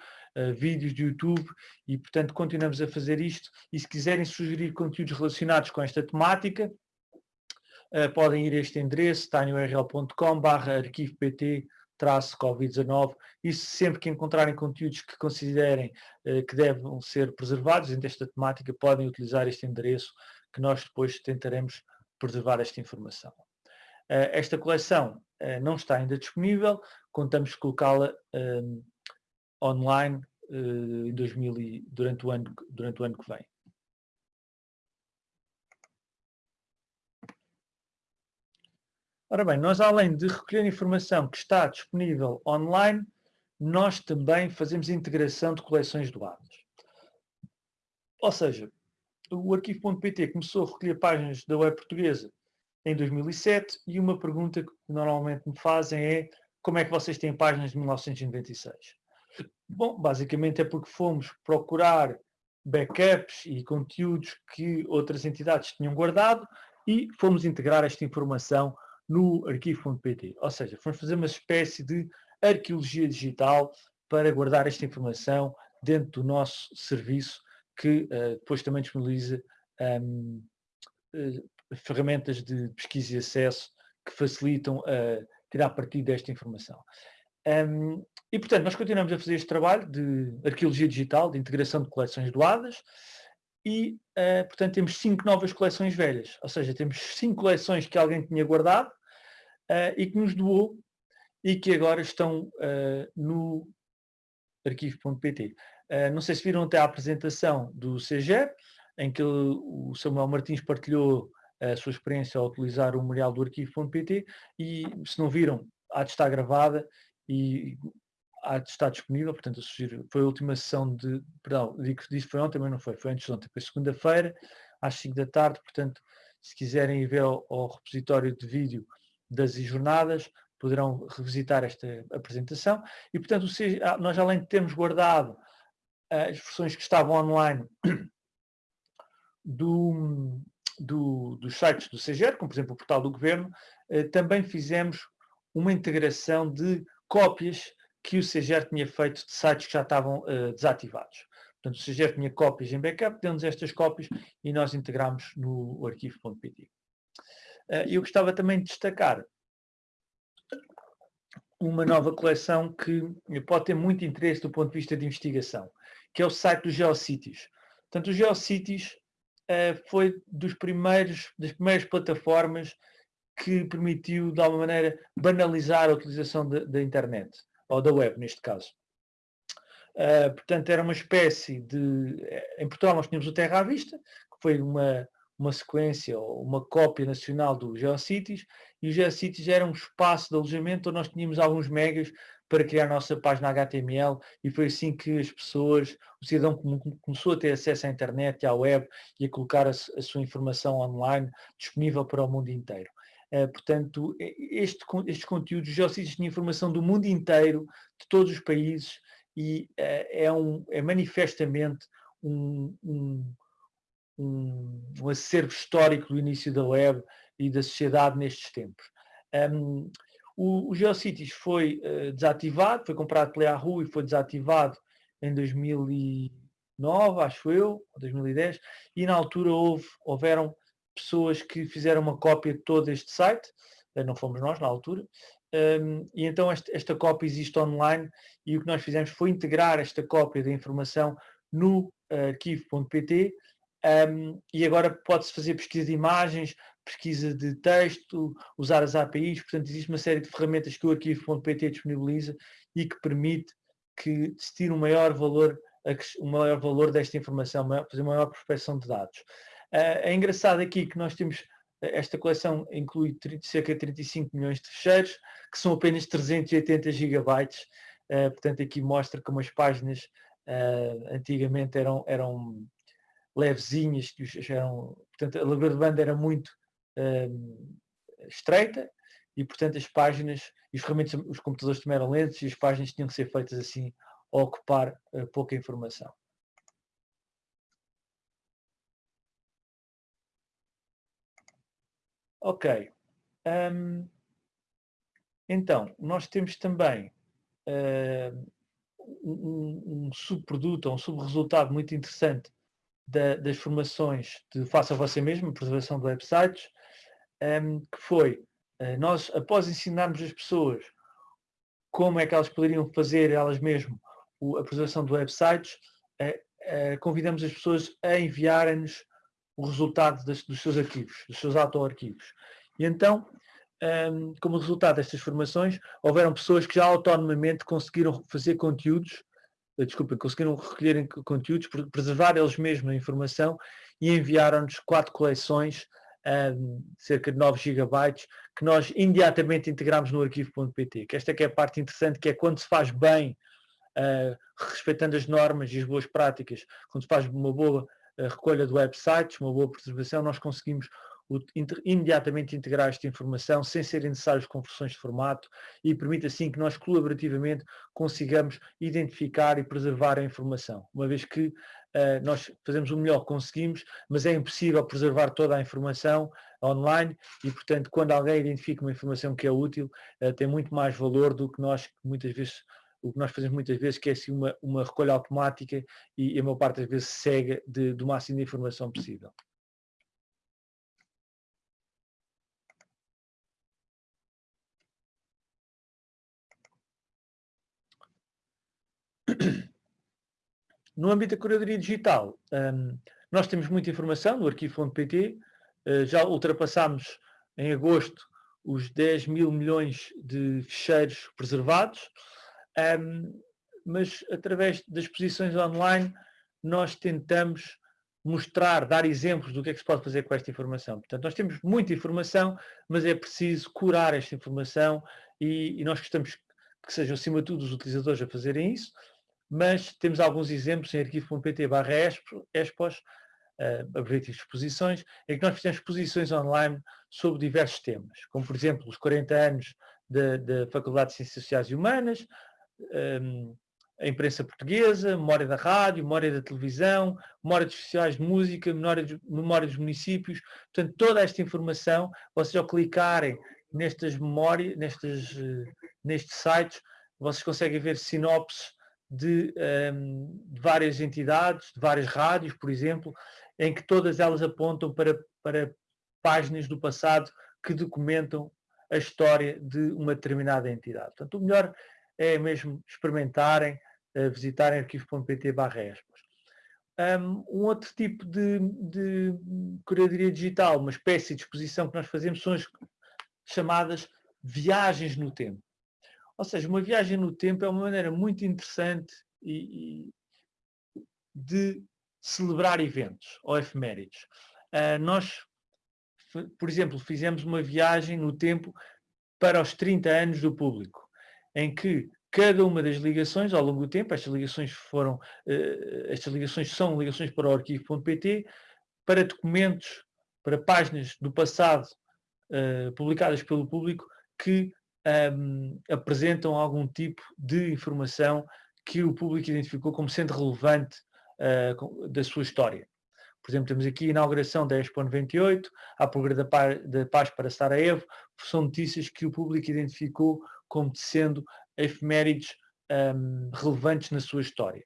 [SPEAKER 1] vídeos de YouTube, e portanto continuamos a fazer isto. E se quiserem sugerir conteúdos relacionados com esta temática, uh, podem ir a este endereço, tinyurl.com barra arquivo pt Covid-19 e sempre que encontrarem conteúdos que considerem uh, que devem ser preservados desta temática, podem utilizar este endereço que nós depois tentaremos preservar esta informação. Uh, esta coleção uh, não está ainda disponível, contamos colocá-la online em 2000 e, durante, o ano, durante o ano que vem. Ora bem, nós além de recolher informação que está disponível online, nós também fazemos integração de coleções doadas. Ou seja, o arquivo.pt começou a recolher páginas da web portuguesa em 2007 e uma pergunta que normalmente me fazem é como é que vocês têm páginas de 1996? Bom, basicamente é porque fomos procurar backups e conteúdos que outras entidades tinham guardado e fomos integrar esta informação no arquivo.pt. Ou seja, vamos fazer uma espécie de arqueologia digital para guardar esta informação dentro do nosso serviço que uh, depois também disponibiliza um, uh, eh, ferramentas de pesquisa e acesso que facilitam uh, tirar partido desta informação. Um, e, portanto, nós continuamos a fazer este trabalho de arqueologia digital, de integração de coleções doadas, e, uh, portanto, temos cinco novas coleções velhas, ou seja, temos cinco coleções que alguém tinha guardado uh, e que nos doou e que agora estão uh, no arquivo.pt. não sei se viram até a apresentação do CGER, em que o Samuel Martins partilhou a sua experiência ao utilizar o memorial do arquivo.pt e se não viram, há de estar gravada e há de estar disponível, portanto eu sugiro, foi a última sessão de, perdão, digo que disse foi ontem, mas não foi, foi antes de ontem, foi segunda-feira, às 5 da tarde, portanto, se quiserem ir ver ao, ao repositório de vídeo das jornadas, poderão revisitar esta apresentação e, portanto, ah, nós além de termos guardado as versões que estavam online [COUGHS] do, do, dos sites do CGR, como por exemplo o portal do Governo, eh, também fizemos uma integração de cópias que o CGR tinha feito de sites que já estavam desativados. Portanto, o CGR tinha cópias em backup, deu-nos estas cópias e nós integramos no arquivo.pt. Eh, eu gostava também de destacar uma nova coleção que pode ter muito interesse do ponto de vista de investigação, que é o site do GeoCities. Portanto, o GeoCities uh, foi dos primeiros, das primeiras plataformas que permitiu, de alguma maneira, banalizar a utilização da internet ou da web neste caso. Uh, portanto, era uma espécie de. Em Portugal nós tínhamos o Terra à Vista, que foi uma, uma sequência ou uma cópia nacional do GeoCities, e o GeoCities era um espaço de alojamento onde nós tínhamos alguns megas para criar a nossa página HTML e foi assim que as pessoas, o cidadão começou a ter acesso à internet e à web e a colocar a, a sua informação online disponível para o mundo inteiro. Uh, portanto, este, estes conteúdos, o GeoCities tinha informação do mundo inteiro, de todos os países, e uh, é, um, é manifestamente um, um, um, um, acervo histórico do início da web e da sociedade nestes tempos. Um, o, o GeoCities foi uh, desativado, foi comprado pela Yahoo e foi desativado em 2009, acho eu, 2010, e na altura houve, houveram pessoas que fizeram uma cópia de todo este site, eh, não fomos nós na altura, um, e então esta, esta, cópia existe online e o que nós fizemos foi integrar esta cópia da informação no uh, arquivo.pt um, e agora pode-se fazer pesquisa de imagens, pesquisa de texto, usar as APIs, portanto existe uma série de ferramentas que o arquivo.pt disponibiliza e que permite que se tire um maior valor, um maior valor desta informação, fazer uma maior prospecção de dados. Uh, é engraçado aqui que nós temos, esta coleção inclui 30, cerca de 35 milhões de fecheiros, que são apenas 380 gigabytes, uh, portanto aqui mostra como as páginas uh, antigamente eram, eram levezinhas, eram, portanto a largura de banda era muito estreita e portanto as páginas e os os computadores também eram lentos e as páginas tinham que ser feitas assim a ocupar pouca informação. Ok. Um, então, nós temos também uh, um, um, subproduto um subresultado muito interessante da, das formações de Faça Você Mesmo, preservação de websites, um, que foi, uh, nós, após ensinarmos as pessoas como é que elas poderiam fazer elas mesmas a preservação de websites, uh, convidamos as pessoas a enviarem-nos o resultado das, dos seus arquivos, dos seus autoarquivos. E então, um, como resultado destas formações, houveram pessoas que já autonomamente conseguiram fazer conteúdos, desculpa, conseguiram recolher conteúdos, preservar eles mesmos a informação e enviaram-nos quatro coleções, um, cerca de 9 gigabytes, que nós imediatamente integramos no arquivo.pt, que esta que é a parte interessante, que é quando se faz bem, uh, respeitando as normas e as boas práticas, quando se faz uma boa a recolha de websites, uma boa preservação, nós conseguimos imediatamente integrar esta informação sem serem necessárias conversões de formato e permite assim que nós colaborativamente consigamos identificar e preservar a informação, uma vez que uh, nós fazemos o melhor que conseguimos, mas é impossível preservar toda a informação online e, portanto, quando alguém identifica uma informação que é útil, uh, tem muito mais valor do que nós muitas vezes o que nós fazemos muitas vezes que é assim uma, uma recolha automática e, a maior parte das vezes cega de, do máximo de informação possível. No âmbito da curadoria digital, um, nós temos muita informação no arquivo.pt, uh, já ultrapassámos em agosto os 10 mil milhões de ficheiros preservados, um, mas através das exposições online nós tentamos mostrar, dar exemplos do que é que se pode fazer com esta informação. Portanto, nós temos muita informação, mas é preciso curar esta informação e, e nós gostamos que sejam, acima de tudo, os utilizadores a fazerem isso, mas temos alguns exemplos em arquivo.pt barra expos, uh, exposições, em que nós fizemos exposições online sobre diversos temas, como por exemplo os 40 anos da Faculdade de Ciências Sociais e Humanas, um, a imprensa portuguesa, memória da rádio, memória da televisão, memória dos festivais de música, memória dos, memória dos municípios. Portanto, toda esta informação, vocês ao clicarem nestas memórias, nestes, nestes sites, vocês conseguem ver sinopses de, um, de, várias entidades, de várias rádios, por exemplo, em que todas elas apontam para, para páginas do passado que documentam a história de uma determinada entidade. Portanto, o melhor é mesmo experimentarem, uh, visitarem arquivo.pt barra um, um outro tipo de, de curadoria digital, uma espécie de exposição que nós fazemos são as chamadas viagens no tempo. Ou seja, uma viagem no tempo é uma maneira muito interessante e, e de celebrar eventos ou efemérides. Uh, nós, por exemplo, fizemos uma viagem no tempo para os 30 anos do público, em que cada uma das ligações ao longo do tempo, estas ligações foram, uh, estas ligações são ligações para o arquivo.pt, para documentos, para páginas do passado uh, publicadas pelo público que um, apresentam algum tipo de informação que o público identificou como sendo relevante uh, da sua história. Por exemplo, temos aqui a inauguração da Expo 98, a Programa da Paz para Sarajevo, são notícias que o público identificou como sendo efemérides um, relevantes na sua história.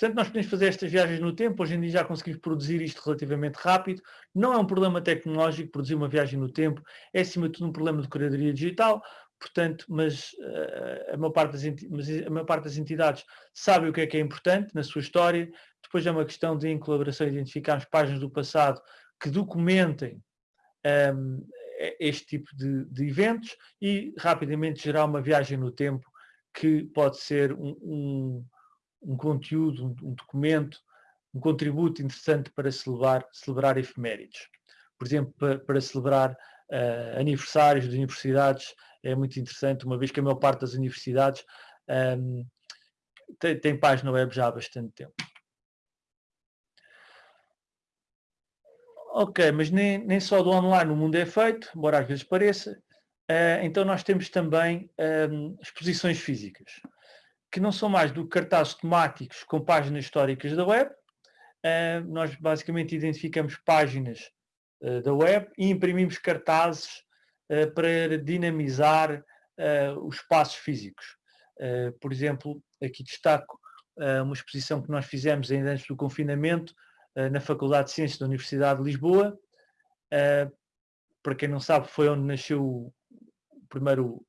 [SPEAKER 1] Portanto, nós podemos fazer estas viagens no tempo, hoje em dia já conseguimos produzir isto relativamente rápido, não é um problema tecnológico produzir uma viagem no tempo, é acima de tudo um problema de curadoria digital, portanto, mas, uh, a, maior parte das mas a maior parte das entidades sabe o que é que é importante na sua história, depois é uma questão de, em colaboração, identificarmos páginas do passado que documentem um, este tipo de, de, eventos e rapidamente gerar uma viagem no tempo que pode ser um, um um conteúdo, um, um, documento, um contributo interessante para celebrar, celebrar efemérides. Por exemplo, para, para celebrar uh, aniversários de universidades é muito interessante, uma vez que a maior parte das universidades um, tem, tem página web já há bastante tempo. Ok, mas nem, nem só do online o mundo é feito, embora às vezes pareça. Uh, então nós temos também um, exposições físicas que não são mais do que cartazes temáticos com páginas históricas da web. Uh, nós basicamente identificamos páginas uh, da web e imprimimos cartazes uh, para dinamizar os espaços físicos. por exemplo, aqui destaco uma exposição que nós fizemos ainda antes do confinamento na Faculdade de Ciências da Universidade de Lisboa. para quem não sabe, foi onde nasceu o primeiro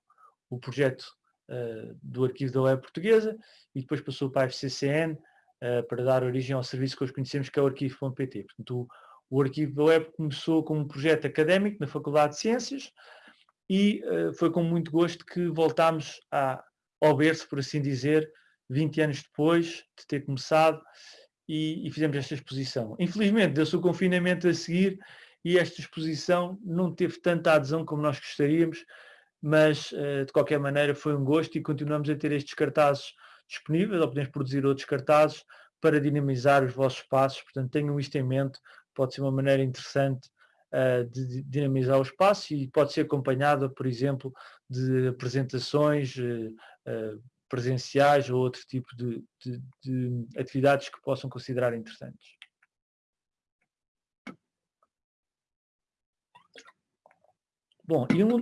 [SPEAKER 1] o projeto uh, do arquivo da web portuguesa e depois passou para a FCCN uh, eh, para dar origem ao serviço que hoje conhecemos que é o arquivo.pt. Portanto, o, o, arquivo da web começou como um projeto académico na Faculdade de Ciências e uh, foi com muito gosto que voltámos a, ao berço, por assim dizer, 20 anos depois de ter começado e, e fizemos esta exposição. Infelizmente, deu-se o confinamento a seguir e esta exposição não teve tanta adesão como nós gostaríamos, mas eh, de qualquer maneira foi um gosto e continuamos a ter estes cartazes disponíveis, ou podemos produzir outros cartazes para dinamizar os vossos passos, portanto tenham isto em mente, pode ser uma maneira interessante uh, de dinamizar o espaço e pode ser acompanhada, por exemplo, de apresentações uh, presenciais ou outro tipo de, de, de atividades que possam considerar interessantes. Bom, e um,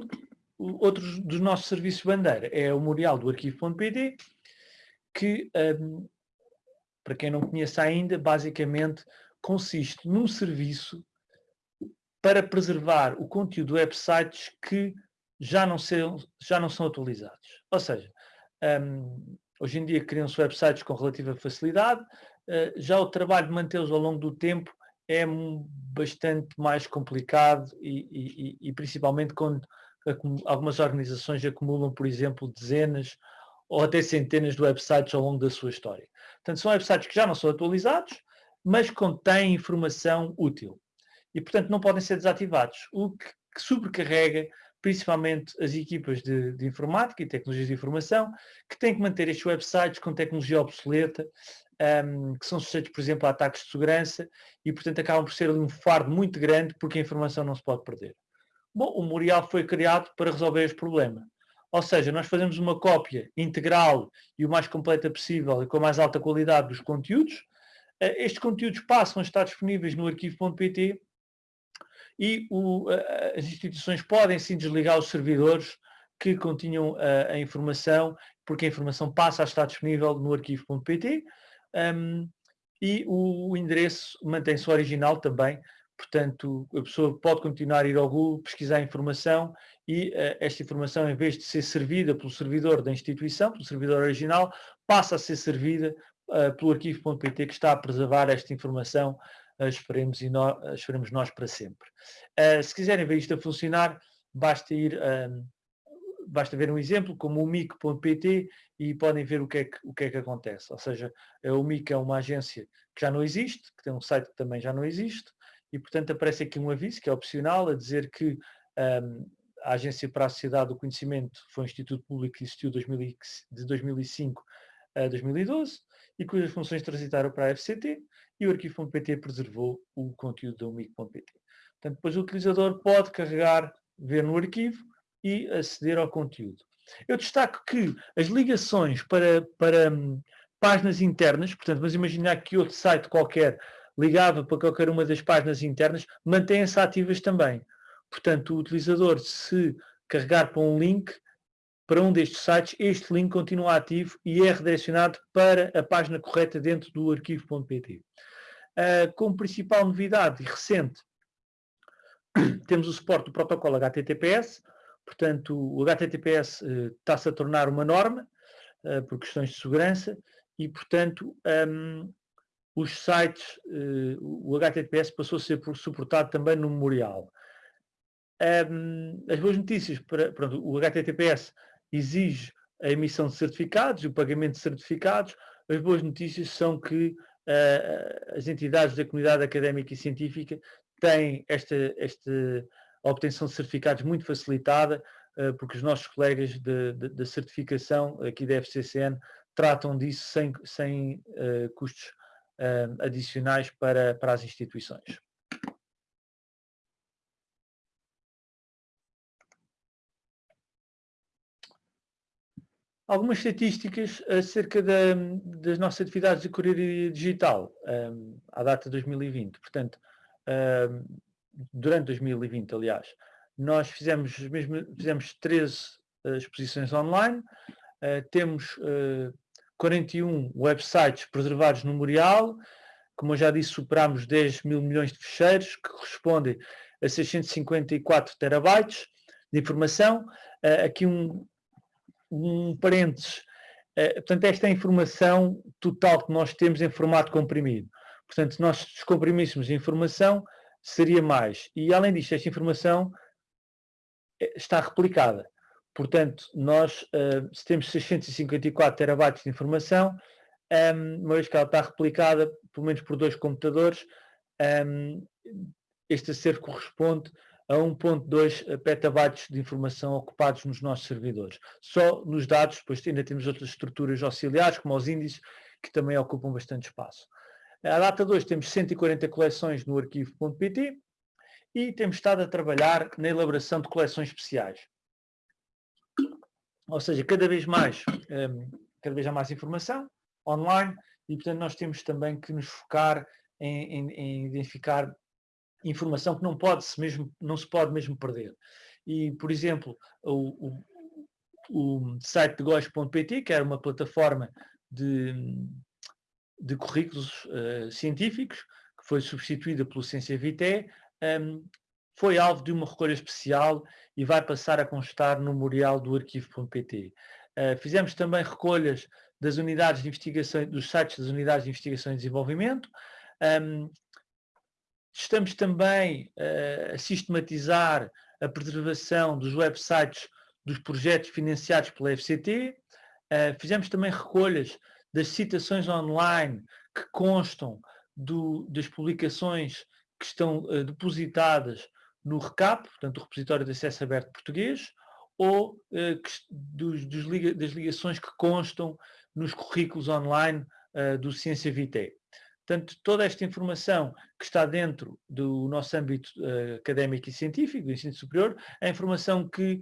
[SPEAKER 1] outro dos nossos serviços bandeira é o memorial do arquivo.pt, que, um, para quem não conhece ainda, basicamente consiste num serviço para preservar o conteúdo de websites que já não, são, já não são atualizados. Ou seja, um, hoje em dia criam-se websites com relativa facilidade, uh, já o trabalho de mantê-los ao longo do tempo é bastante mais complicado e, e, e principalmente quando algumas organizações acumulam, por exemplo, dezenas ou até centenas de websites ao longo da sua história. Portanto, são websites que já não são atualizados, mas contêm informação útil. E, portanto, não podem ser desativados, o que, sobrecarrega principalmente as equipas de, de, informática e tecnologias de informação, que têm que manter estes websites com tecnologia obsoleta, um, que são sujeitos, por exemplo, a ataques de segurança e, portanto, acabam por ser um fardo muito grande porque a informação não se pode perder. Bom, o Memorial foi criado para resolver este problema. Ou seja, nós fazemos uma cópia integral e o mais completa possível e com a mais alta qualidade dos conteúdos. Eh, estes conteúdos passam a estar disponíveis no arquivo.pt e o, as instituições podem sim desligar os servidores que continham a, a, informação, porque a informação passa a estar disponível no arquivo.pt um, e o, o endereço mantém-se original também, portanto a pessoa pode continuar a ir ao Google, pesquisar informação e uh, esta informação, em vez de ser servida pelo servidor da instituição, pelo servidor original, passa a ser servida uh, pelo arquivo.pt que está a preservar esta informação, uh, esperemos, e nós, esperemos nós para sempre. se quiserem ver isto a funcionar, basta ir, basta ver um exemplo como o mic.pt e podem ver o que, é que, o que é que acontece. Ou seja, o MIC é uma agência que já não existe, que tem um site que também já não existe, e portanto aparece aqui um aviso que é opcional a dizer que um, a Agência para a Sociedade do Conhecimento foi um instituto público que existiu de 2005 a 2012 e cujas funções transitaram para a FCT e o arquivo.pt preservou o conteúdo do UMIC.pt. Portanto, depois o utilizador pode carregar, ver no arquivo e aceder ao conteúdo. Eu destaco que as ligações para, para hum, páginas internas, portanto, vamos imaginar que outro site qualquer ligava para qualquer uma das páginas internas, mantêm-se ativas também. Portanto, o utilizador, se carregar para um link, para um destes sites, este link continua ativo e é redirecionado para a página correta dentro do arquivo.pt. Uh, ah, como principal novidade recente, [CLEARS THROAT] temos o suporte do protocolo HTTPS, portanto o HTTPS uh, está-se a tornar uma norma uh, por questões de segurança e, portanto, um, os sites, o HTTPS passou a ser suportado também no memorial. As boas notícias, para, pronto, o HTTPS exige a emissão de certificados e o pagamento de certificados. As boas notícias são que uh, as entidades da comunidade académica e científica têm esta, esta obtenção de certificados muito facilitada, uh, porque os nossos colegas da certificação aqui da FCCN tratam disso sem, sem uh, custos adicionais para, para as instituições. algumas estatísticas acerca da, das nossas atividades de curadoria digital um, à data de 2020. Portanto, um, durante 2020, aliás, nós fizemos, mesmo, fizemos 13 uh, exposições online, uh, temos uh, 41 websites preservados no Memorial, como eu já disse, superámos 10 mil milhões de fecheiros, que correspondem a 654 terabytes de informação. Uh, aqui um, um parênteses. Uh, portanto, esta é a informação total que nós temos em formato comprimido. Portanto, se nós descomprimíssemos a informação, seria mais. E, além disto, esta informação eh, está replicada. Portanto, nós, uh, se temos 654 terabytes de informação, um, ehm, uma vez que ela está replicada, pelo menos por dois computadores, um, ehm, este acervo corresponde a 1.2 petabytes de informação ocupados nos nossos servidores. Só nos dados, depois ainda temos outras estruturas auxiliares, como os índices, que também ocupam bastante espaço. A data 2 temos 140 coleções no arquivo.pt e temos estado a trabalhar na elaboração de coleções especiais. Ou seja, cada vez mais, um, cada vez há mais informação online e, portanto, nós temos também que nos focar em, em, em identificar informação que não pode -se mesmo, não se pode mesmo perder. E, por exemplo, o, o, o site de que era uma plataforma de, de currículos uh, científicos, que foi substituída pelo Ciência Vitae, um, foi alvo de uma recolha especial e vai passar a constar no memorial do arquivo.pt. Uh, fizemos também recolhas das unidades de investigação, dos sites das unidades de investigação e desenvolvimento. Estamos também uh, a sistematizar a preservação dos websites dos projetos financiados pela FCT. Uh, fizemos também recolhas das citações online que constam do, das publicações que estão depositadas no RECAP, portanto, o Repositório de Acesso Aberto Português, ou uh, que, dos, dos das ligações que constam nos currículos online uh, do Ciência Vitae. Portanto, toda esta informação que está dentro do nosso âmbito uh, académico e científico, do ensino superior, é informação que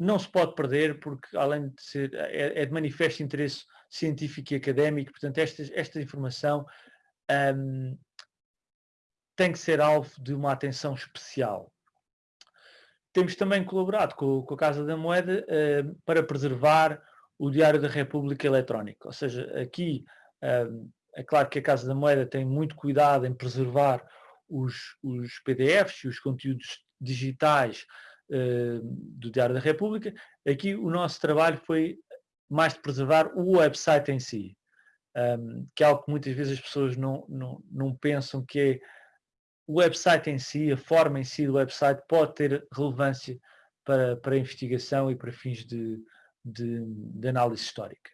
[SPEAKER 1] não se pode perder, porque além de ser, é, é, de manifesto interesse científico e académico, portanto, esta, esta informação um, tem que ser alvo de uma atenção especial. Temos também colaborado com, com a Casa da Moeda uh, para preservar o Diário da República Eletrónico. Ou seja, aqui uh, é claro que a Casa da Moeda tem muito cuidado em preservar os, os PDFs e os conteúdos digitais uh, do Diário da República. Aqui o nosso trabalho foi mais de preservar o website em si, um, que é algo que muitas vezes as pessoas não, não, não pensam que é o website em si, a forma em si do website pode ter relevância para, para a investigação e para fins de, de, de análise histórica.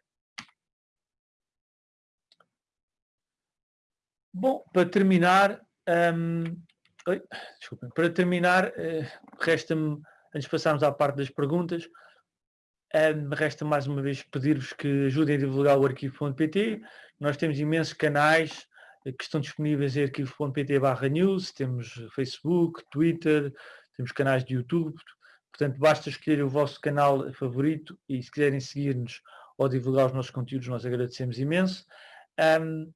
[SPEAKER 1] Bom, para terminar, um, oi, para terminar, uh, resta-me, antes de passarmos à parte das perguntas, um, resta mais uma vez pedir-vos que ajudem a divulgar o arquivo.pt. Nós temos imensos canais que estão disponíveis em arquivo.pt barra news, temos Facebook, Twitter, temos canais de YouTube, portanto basta escolher o vosso canal favorito e se quiserem seguir-nos ou divulgar os nossos conteúdos nós agradecemos imenso. Um,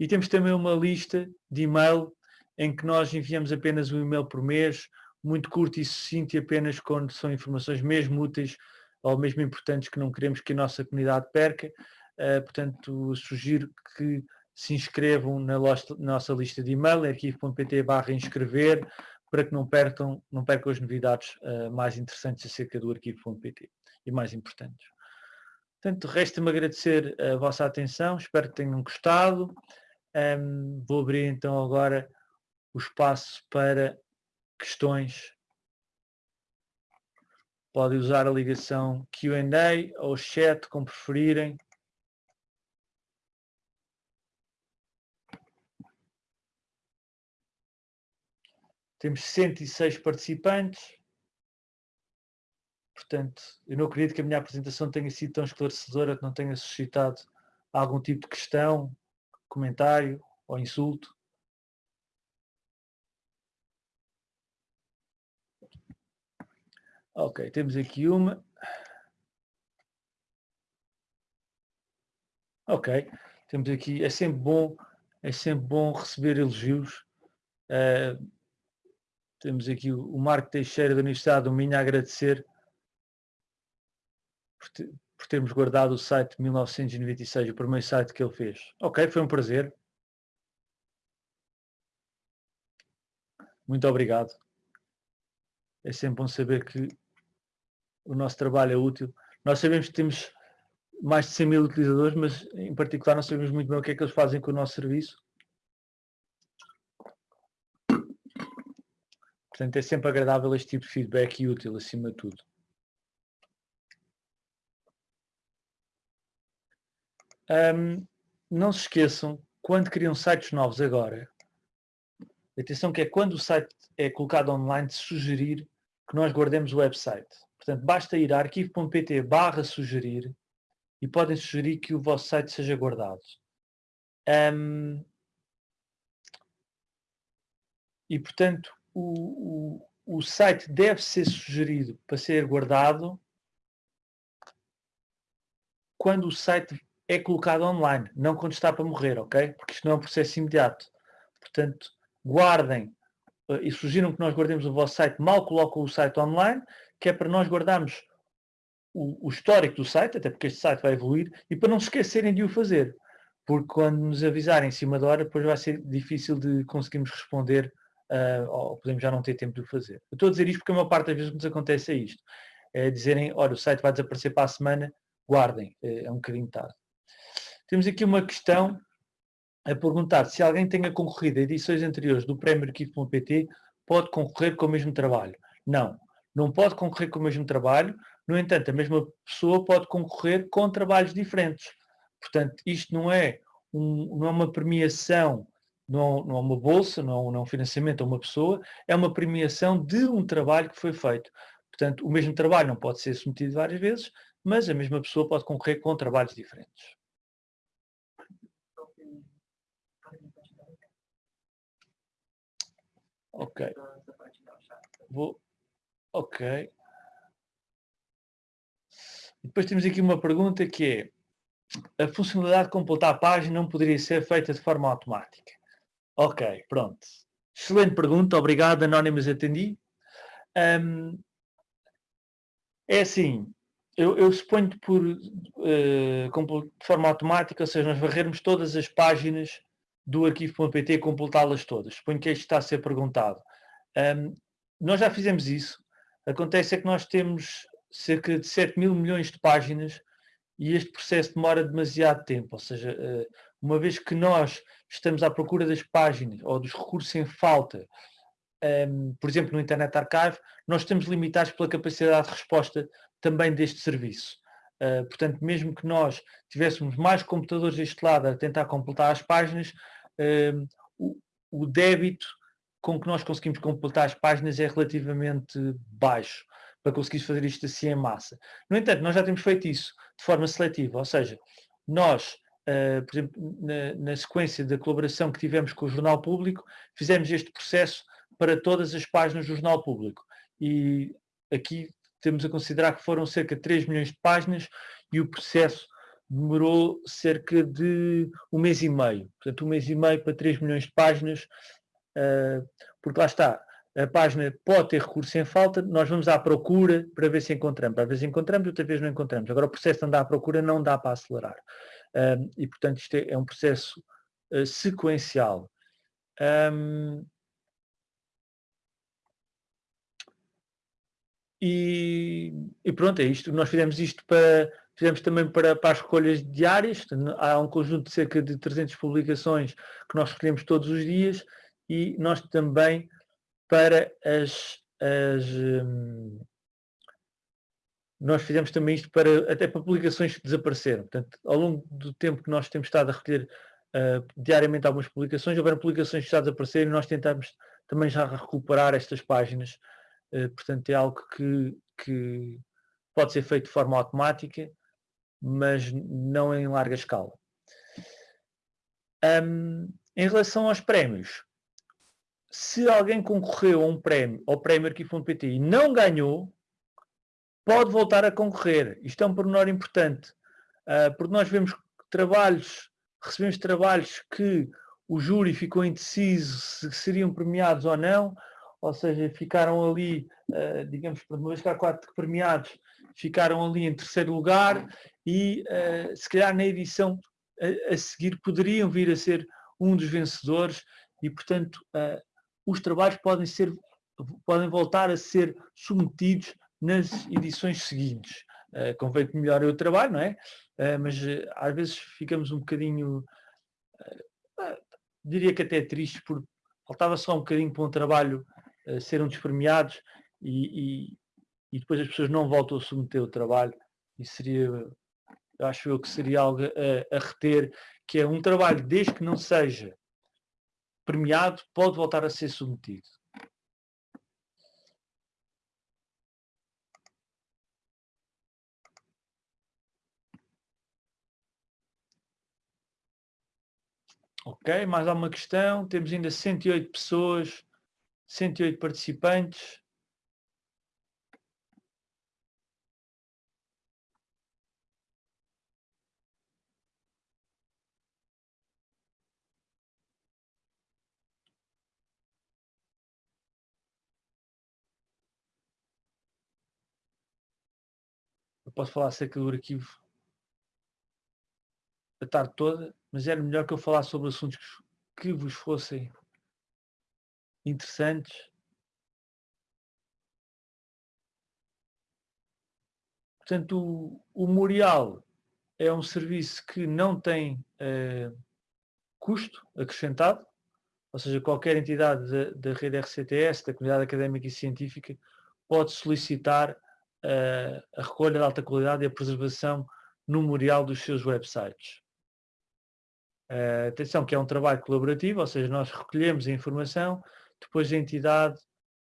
[SPEAKER 1] e temos também uma lista de e-mail em que nós enviamos apenas um e-mail por mês, muito curto e sucinto e apenas quando são informações mesmo úteis ou mesmo importantes que não queremos que a nossa comunidade perca. Uh, portanto, sugiro que se inscrevam na, nossa lista de e-mail, arquivo.pt barra inscrever, para que não percam, não percam as novidades uh, mais interessantes acerca do arquivo.pt e mais importantes. Portanto, resta-me agradecer a vossa atenção, espero que tenham gostado. Um, vou abrir então agora o espaço para questões. Podem usar a ligação Q&A ou chat, como preferirem. Temos 106 participantes. Portanto, eu não acredito que a minha apresentação tenha sido tão esclarecedora que não tenha suscitado algum tipo de questão, comentário ou insulto. Ok, temos aqui uma. Ok, temos aqui, é sempre bom, é sempre bom receber elogios. Uh, temos aqui o Marco Teixeira da Universidade do Minho a agradecer por, te, por, termos guardado o site de 1996, o primeiro site que ele fez. Ok, foi um prazer. Muito obrigado. É sempre bom saber que o nosso trabalho é útil. Nós sabemos que temos mais de 100 mil utilizadores, mas em particular não sabemos muito bem o que é que eles fazem com o nosso serviço. Portanto, é sempre agradável este tipo de feedback e útil, acima de tudo. Um, não se esqueçam, quando criam sites novos agora, atenção que é quando o site é colocado online, de sugerir que nós guardemos o website. Portanto, basta ir a arquivo.pt barra sugerir e podem sugerir que o vosso site seja guardado. Um, e, portanto, o, o, o site deve ser sugerido para ser guardado quando o site é colocado online, não quando está para morrer, ok? Porque isto não é um processo imediato. Portanto, guardem uh, e sugiram que nós guardemos o vosso site, mal colocam o site online, que é para nós guardarmos o, o, histórico do site, até porque este site vai evoluir, e para não se esquecerem de o fazer. Porque quando nos avisarem em cima da hora, depois vai ser difícil de conseguirmos responder uh, ou podemos já não ter tempo de o fazer. Eu estou a dizer isto porque a maior parte das vezes nos acontece é isto. É dizerem, olha, o site vai desaparecer para a semana, guardem, é, é um bocadinho tarde. Temos aqui uma questão a perguntar se alguém tenha concorrido a edições anteriores do Prémio Arquivo.pt pode concorrer com o mesmo trabalho. Não, não pode concorrer com o mesmo trabalho, no entanto, a mesma pessoa pode concorrer com trabalhos diferentes. Portanto, isto não é, um, não é uma premiação, não, não é uma bolsa, não, não é um financiamento a uma pessoa, é uma premiação de um trabalho que foi feito. Portanto, o mesmo trabalho não pode ser submetido várias vezes, mas a mesma pessoa pode concorrer com trabalhos diferentes. Ok. Vou. Ok. Depois temos aqui uma pergunta que é a funcionalidade de completar a página não poderia ser feita de forma automática. Ok, pronto. Excelente pergunta, obrigado, Anónimos atendi. Um, é assim, eu, eu suponho por uh, de forma automática, ou seja, nós varrermos todas as páginas do arquivo.pt e completá-las todas. Suponho que isto está a ser perguntado. Um, nós já fizemos isso. Acontece é que nós temos cerca de 7 mil milhões de páginas e este processo demora demasiado tempo. Ou seja, uh, uma vez que nós estamos à procura das páginas ou dos recursos em falta, um, por exemplo, no Internet Archive, nós estamos limitados pela capacidade de resposta também deste serviço. Uh, portanto, mesmo que nós tivéssemos mais computadores deste lado a tentar completar as páginas, uh, o, o, débito com que nós conseguimos completar as páginas é relativamente baixo para conseguir fazer isto assim em massa. No entanto, nós já temos feito isso de forma seletiva, ou seja, nós, uh, por exemplo, na, na sequência da colaboração que tivemos com o Jornal Público, fizemos este processo para todas as páginas do Jornal Público. E aqui temos a considerar que foram cerca de 3 milhões de páginas e o processo demorou cerca de um mês e meio. Portanto, um mês e meio para 3 milhões de páginas, uh, porque lá está, a página pode ter recurso em falta, nós vamos à procura para ver se encontramos. Às vezes encontramos, outra vez não encontramos. Agora o processo de andar à procura não dá para acelerar. Uh, e, portanto, isto é, é um processo uh, sequencial. Um, E, e, pronto, é isto. Nós fizemos isto para, fizemos também para, para as escolhas diárias. Há um conjunto de cerca de 300 publicações que nós escolhemos todos os dias e nós também para as, as hum, nós fizemos também isto para até para publicações que desapareceram. Portanto, ao longo do tempo que nós temos estado a recolher uh, diariamente algumas publicações, houveram publicações que já desapareceram e nós tentamos também já recuperar estas páginas eh, portanto, é algo que, que pode ser feito de forma automática, mas não em larga escala. Um, em relação aos prémios, se alguém concorreu a um prémio, ao prémio Arquivo.pt e não ganhou, pode voltar a concorrer. Isto é um pormenor importante, uh, porque nós vemos trabalhos, recebemos trabalhos que o júri ficou indeciso se seriam premiados ou não, ou seja, ficaram ali, uh, digamos, por uma vez que há quatro premiados, ficaram ali em terceiro lugar e uh, se calhar na edição a, a, seguir poderiam vir a ser um dos vencedores e, portanto, uh, os trabalhos podem ser, podem voltar a ser submetidos nas edições seguintes. Uh, convém que melhore o trabalho, não é? mas às vezes ficamos um bocadinho, diria que até tristes, por faltava só um bocadinho para um trabalho uh, serem despremiados e, e, e, depois as pessoas não voltam a submeter o trabalho. E seria, acho eu que seria algo a, a reter, que é um trabalho, desde que não seja premiado, pode voltar a ser submetido. Ok, mais alguma questão? Temos ainda 108 pessoas 108 participantes. Eu posso falar acerca do arquivo a tarde toda, mas era melhor que eu falasse sobre assuntos que vos fossem interessantes. Portanto, o, o Morial é um serviço que não tem uh, custo acrescentado, ou seja, qualquer entidade da, da rede RCTS, da comunidade académica e científica, pode solicitar uh, a recolha de alta qualidade e a preservação no memorial dos seus websites. Uh, atenção que é um trabalho colaborativo, ou seja, nós recolhemos a informação, depois a entidade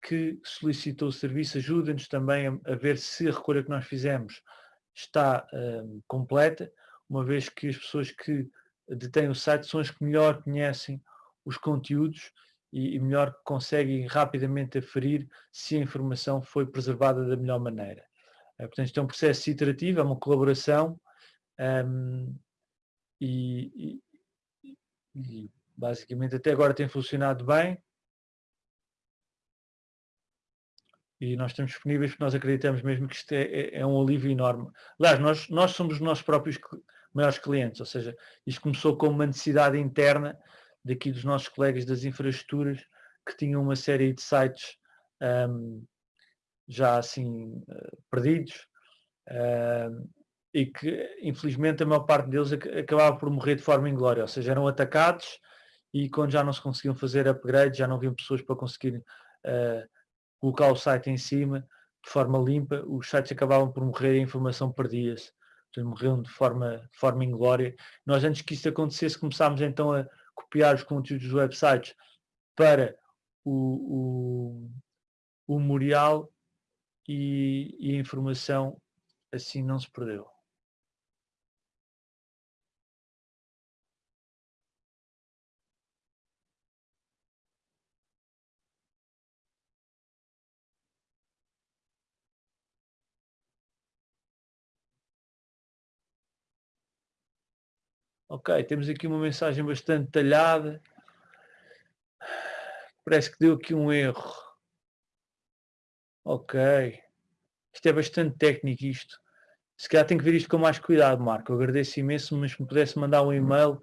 [SPEAKER 1] que solicitou o serviço ajuda-nos também a, a, ver se a recolha que nós fizemos está uh, completa, uma vez que as pessoas que detêm o site são as que melhor conhecem os conteúdos e, e melhor conseguem rapidamente aferir se a informação foi preservada da melhor maneira. Uh, portanto, isto é um processo iterativo, é uma colaboração um, e, e, e basicamente até agora tem funcionado bem. e nós estamos disponíveis porque nós acreditamos mesmo que isto é, é, é, um alívio enorme. Aliás, nós, nós somos os nossos próprios maiores clientes, ou seja, isto começou com uma necessidade interna daqui dos nossos colegas das infraestruturas que tinham uma série de sites um, já assim uh, perdidos uh, e que infelizmente a maior parte deles ac acabava por morrer de forma inglória, ou seja, eram atacados e quando já não se conseguiam fazer upgrades, já não haviam pessoas para conseguir uh, colocar o site em cima de forma limpa, os sites acabavam por morrer e a informação perdia-se. Morriam de forma, de forma inglória. Nós, antes que isso acontecesse, começámos então a copiar os conteúdos dos websites para o, o, o memorial e, e a informação assim não se perdeu. Ok, temos aqui uma mensagem bastante detalhada. Parece que deu aqui um erro. Ok. Isto é bastante técnico isto. Se calhar tenho que ver isto com mais cuidado, Marco. Eu agradeço imenso, mas se me pudesse mandar um e-mail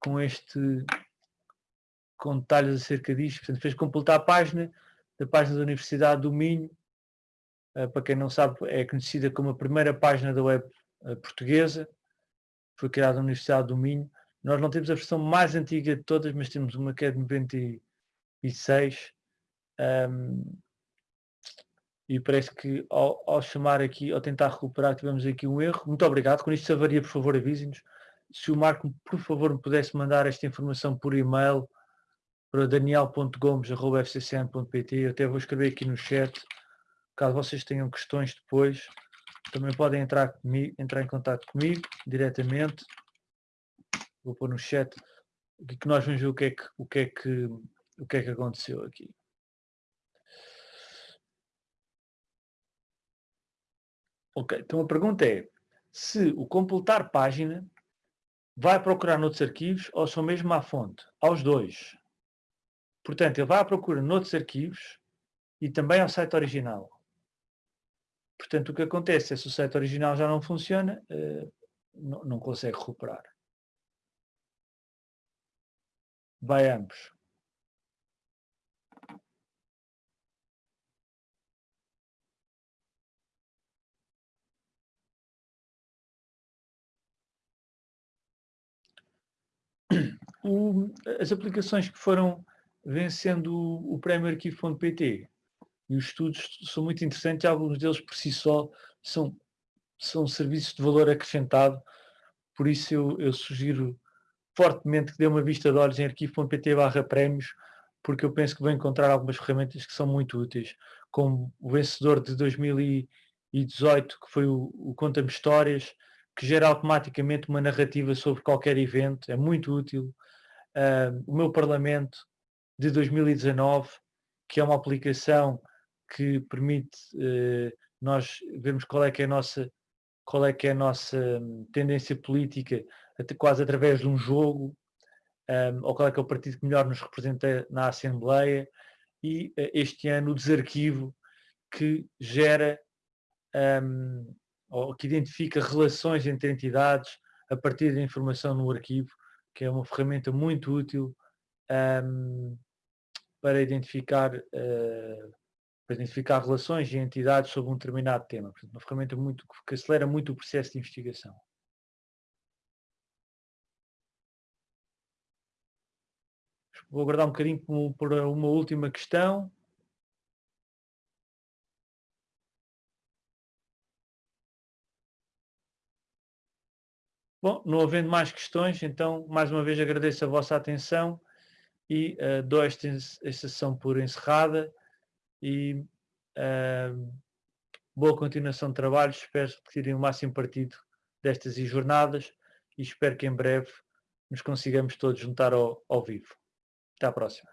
[SPEAKER 1] com este com detalhes acerca disto. Portanto, fez completar a página da página da Universidade do Minho. Uh, para quem não sabe, é conhecida como a primeira página da web uh, portuguesa foi criada na Universidade do Minho. Nós não temos a versão mais antiga de todas, mas temos uma que é de 96. Um, e parece que ao, ao, chamar aqui, ao tentar recuperar, tivemos aqui um erro. Muito obrigado. Quando isto se avaria, por favor, avise-nos. Se o Marco, por favor, me pudesse mandar esta informação por e-mail para daniel.gomes.fccn.pt, eu até vou escrever aqui no chat, caso vocês tenham questões depois. Também podem entrar, comigo, entrar em contato comigo diretamente. Vou pôr no chat que nós vamos ver o que é que, o que, é que, o que, é que aconteceu aqui. Ok, então a pergunta é se o completar página vai procurar noutros arquivos ou só mesmo à fonte? Aos dois. Portanto, ele vai à procura noutros arquivos e também ao site original. Portanto, o que acontece é se o site original já não funciona, uh, não, não consegue recuperar. Vai ambos. O, as aplicações que foram vencendo o, o prémio arquivo.pt e os estudos são muito interessantes, alguns deles por si só são, são serviços de valor acrescentado, por isso eu, eu sugiro fortemente que dê uma vista de olhos em arquivo.pt barra prémios, porque eu penso que vão encontrar algumas ferramentas que são muito úteis, como o vencedor de 2018, que foi o, o Conta-me Histórias, que gera automaticamente uma narrativa sobre qualquer evento, é muito útil. Uh, o meu Parlamento de 2019, que é uma aplicação que permite uh, nós vermos qual é que é a nossa qual é que é a nossa hum, tendência política até quase através de um jogo um, ou qual é que é o partido que melhor nos representa na Assembleia. E uh, este ano o desarquivo que gera um, ou que identifica relações entre entidades a partir da informação no arquivo, que é uma ferramenta muito útil um, para identificar uh, para identificar relações e entidades sobre um determinado tema. Portanto, uma ferramenta muito, que acelera muito o processo de investigação. Vou aguardar um bocadinho por uma última questão. Bom, não havendo mais questões, então, mais uma vez agradeço a vossa atenção e uh, dou esta, esta sessão por encerrada e uh, boa continuação de trabalho. Espero que tirem o máximo partido destas jornadas e espero que em breve nos consigamos todos juntar ao, ao vivo. Até à próxima.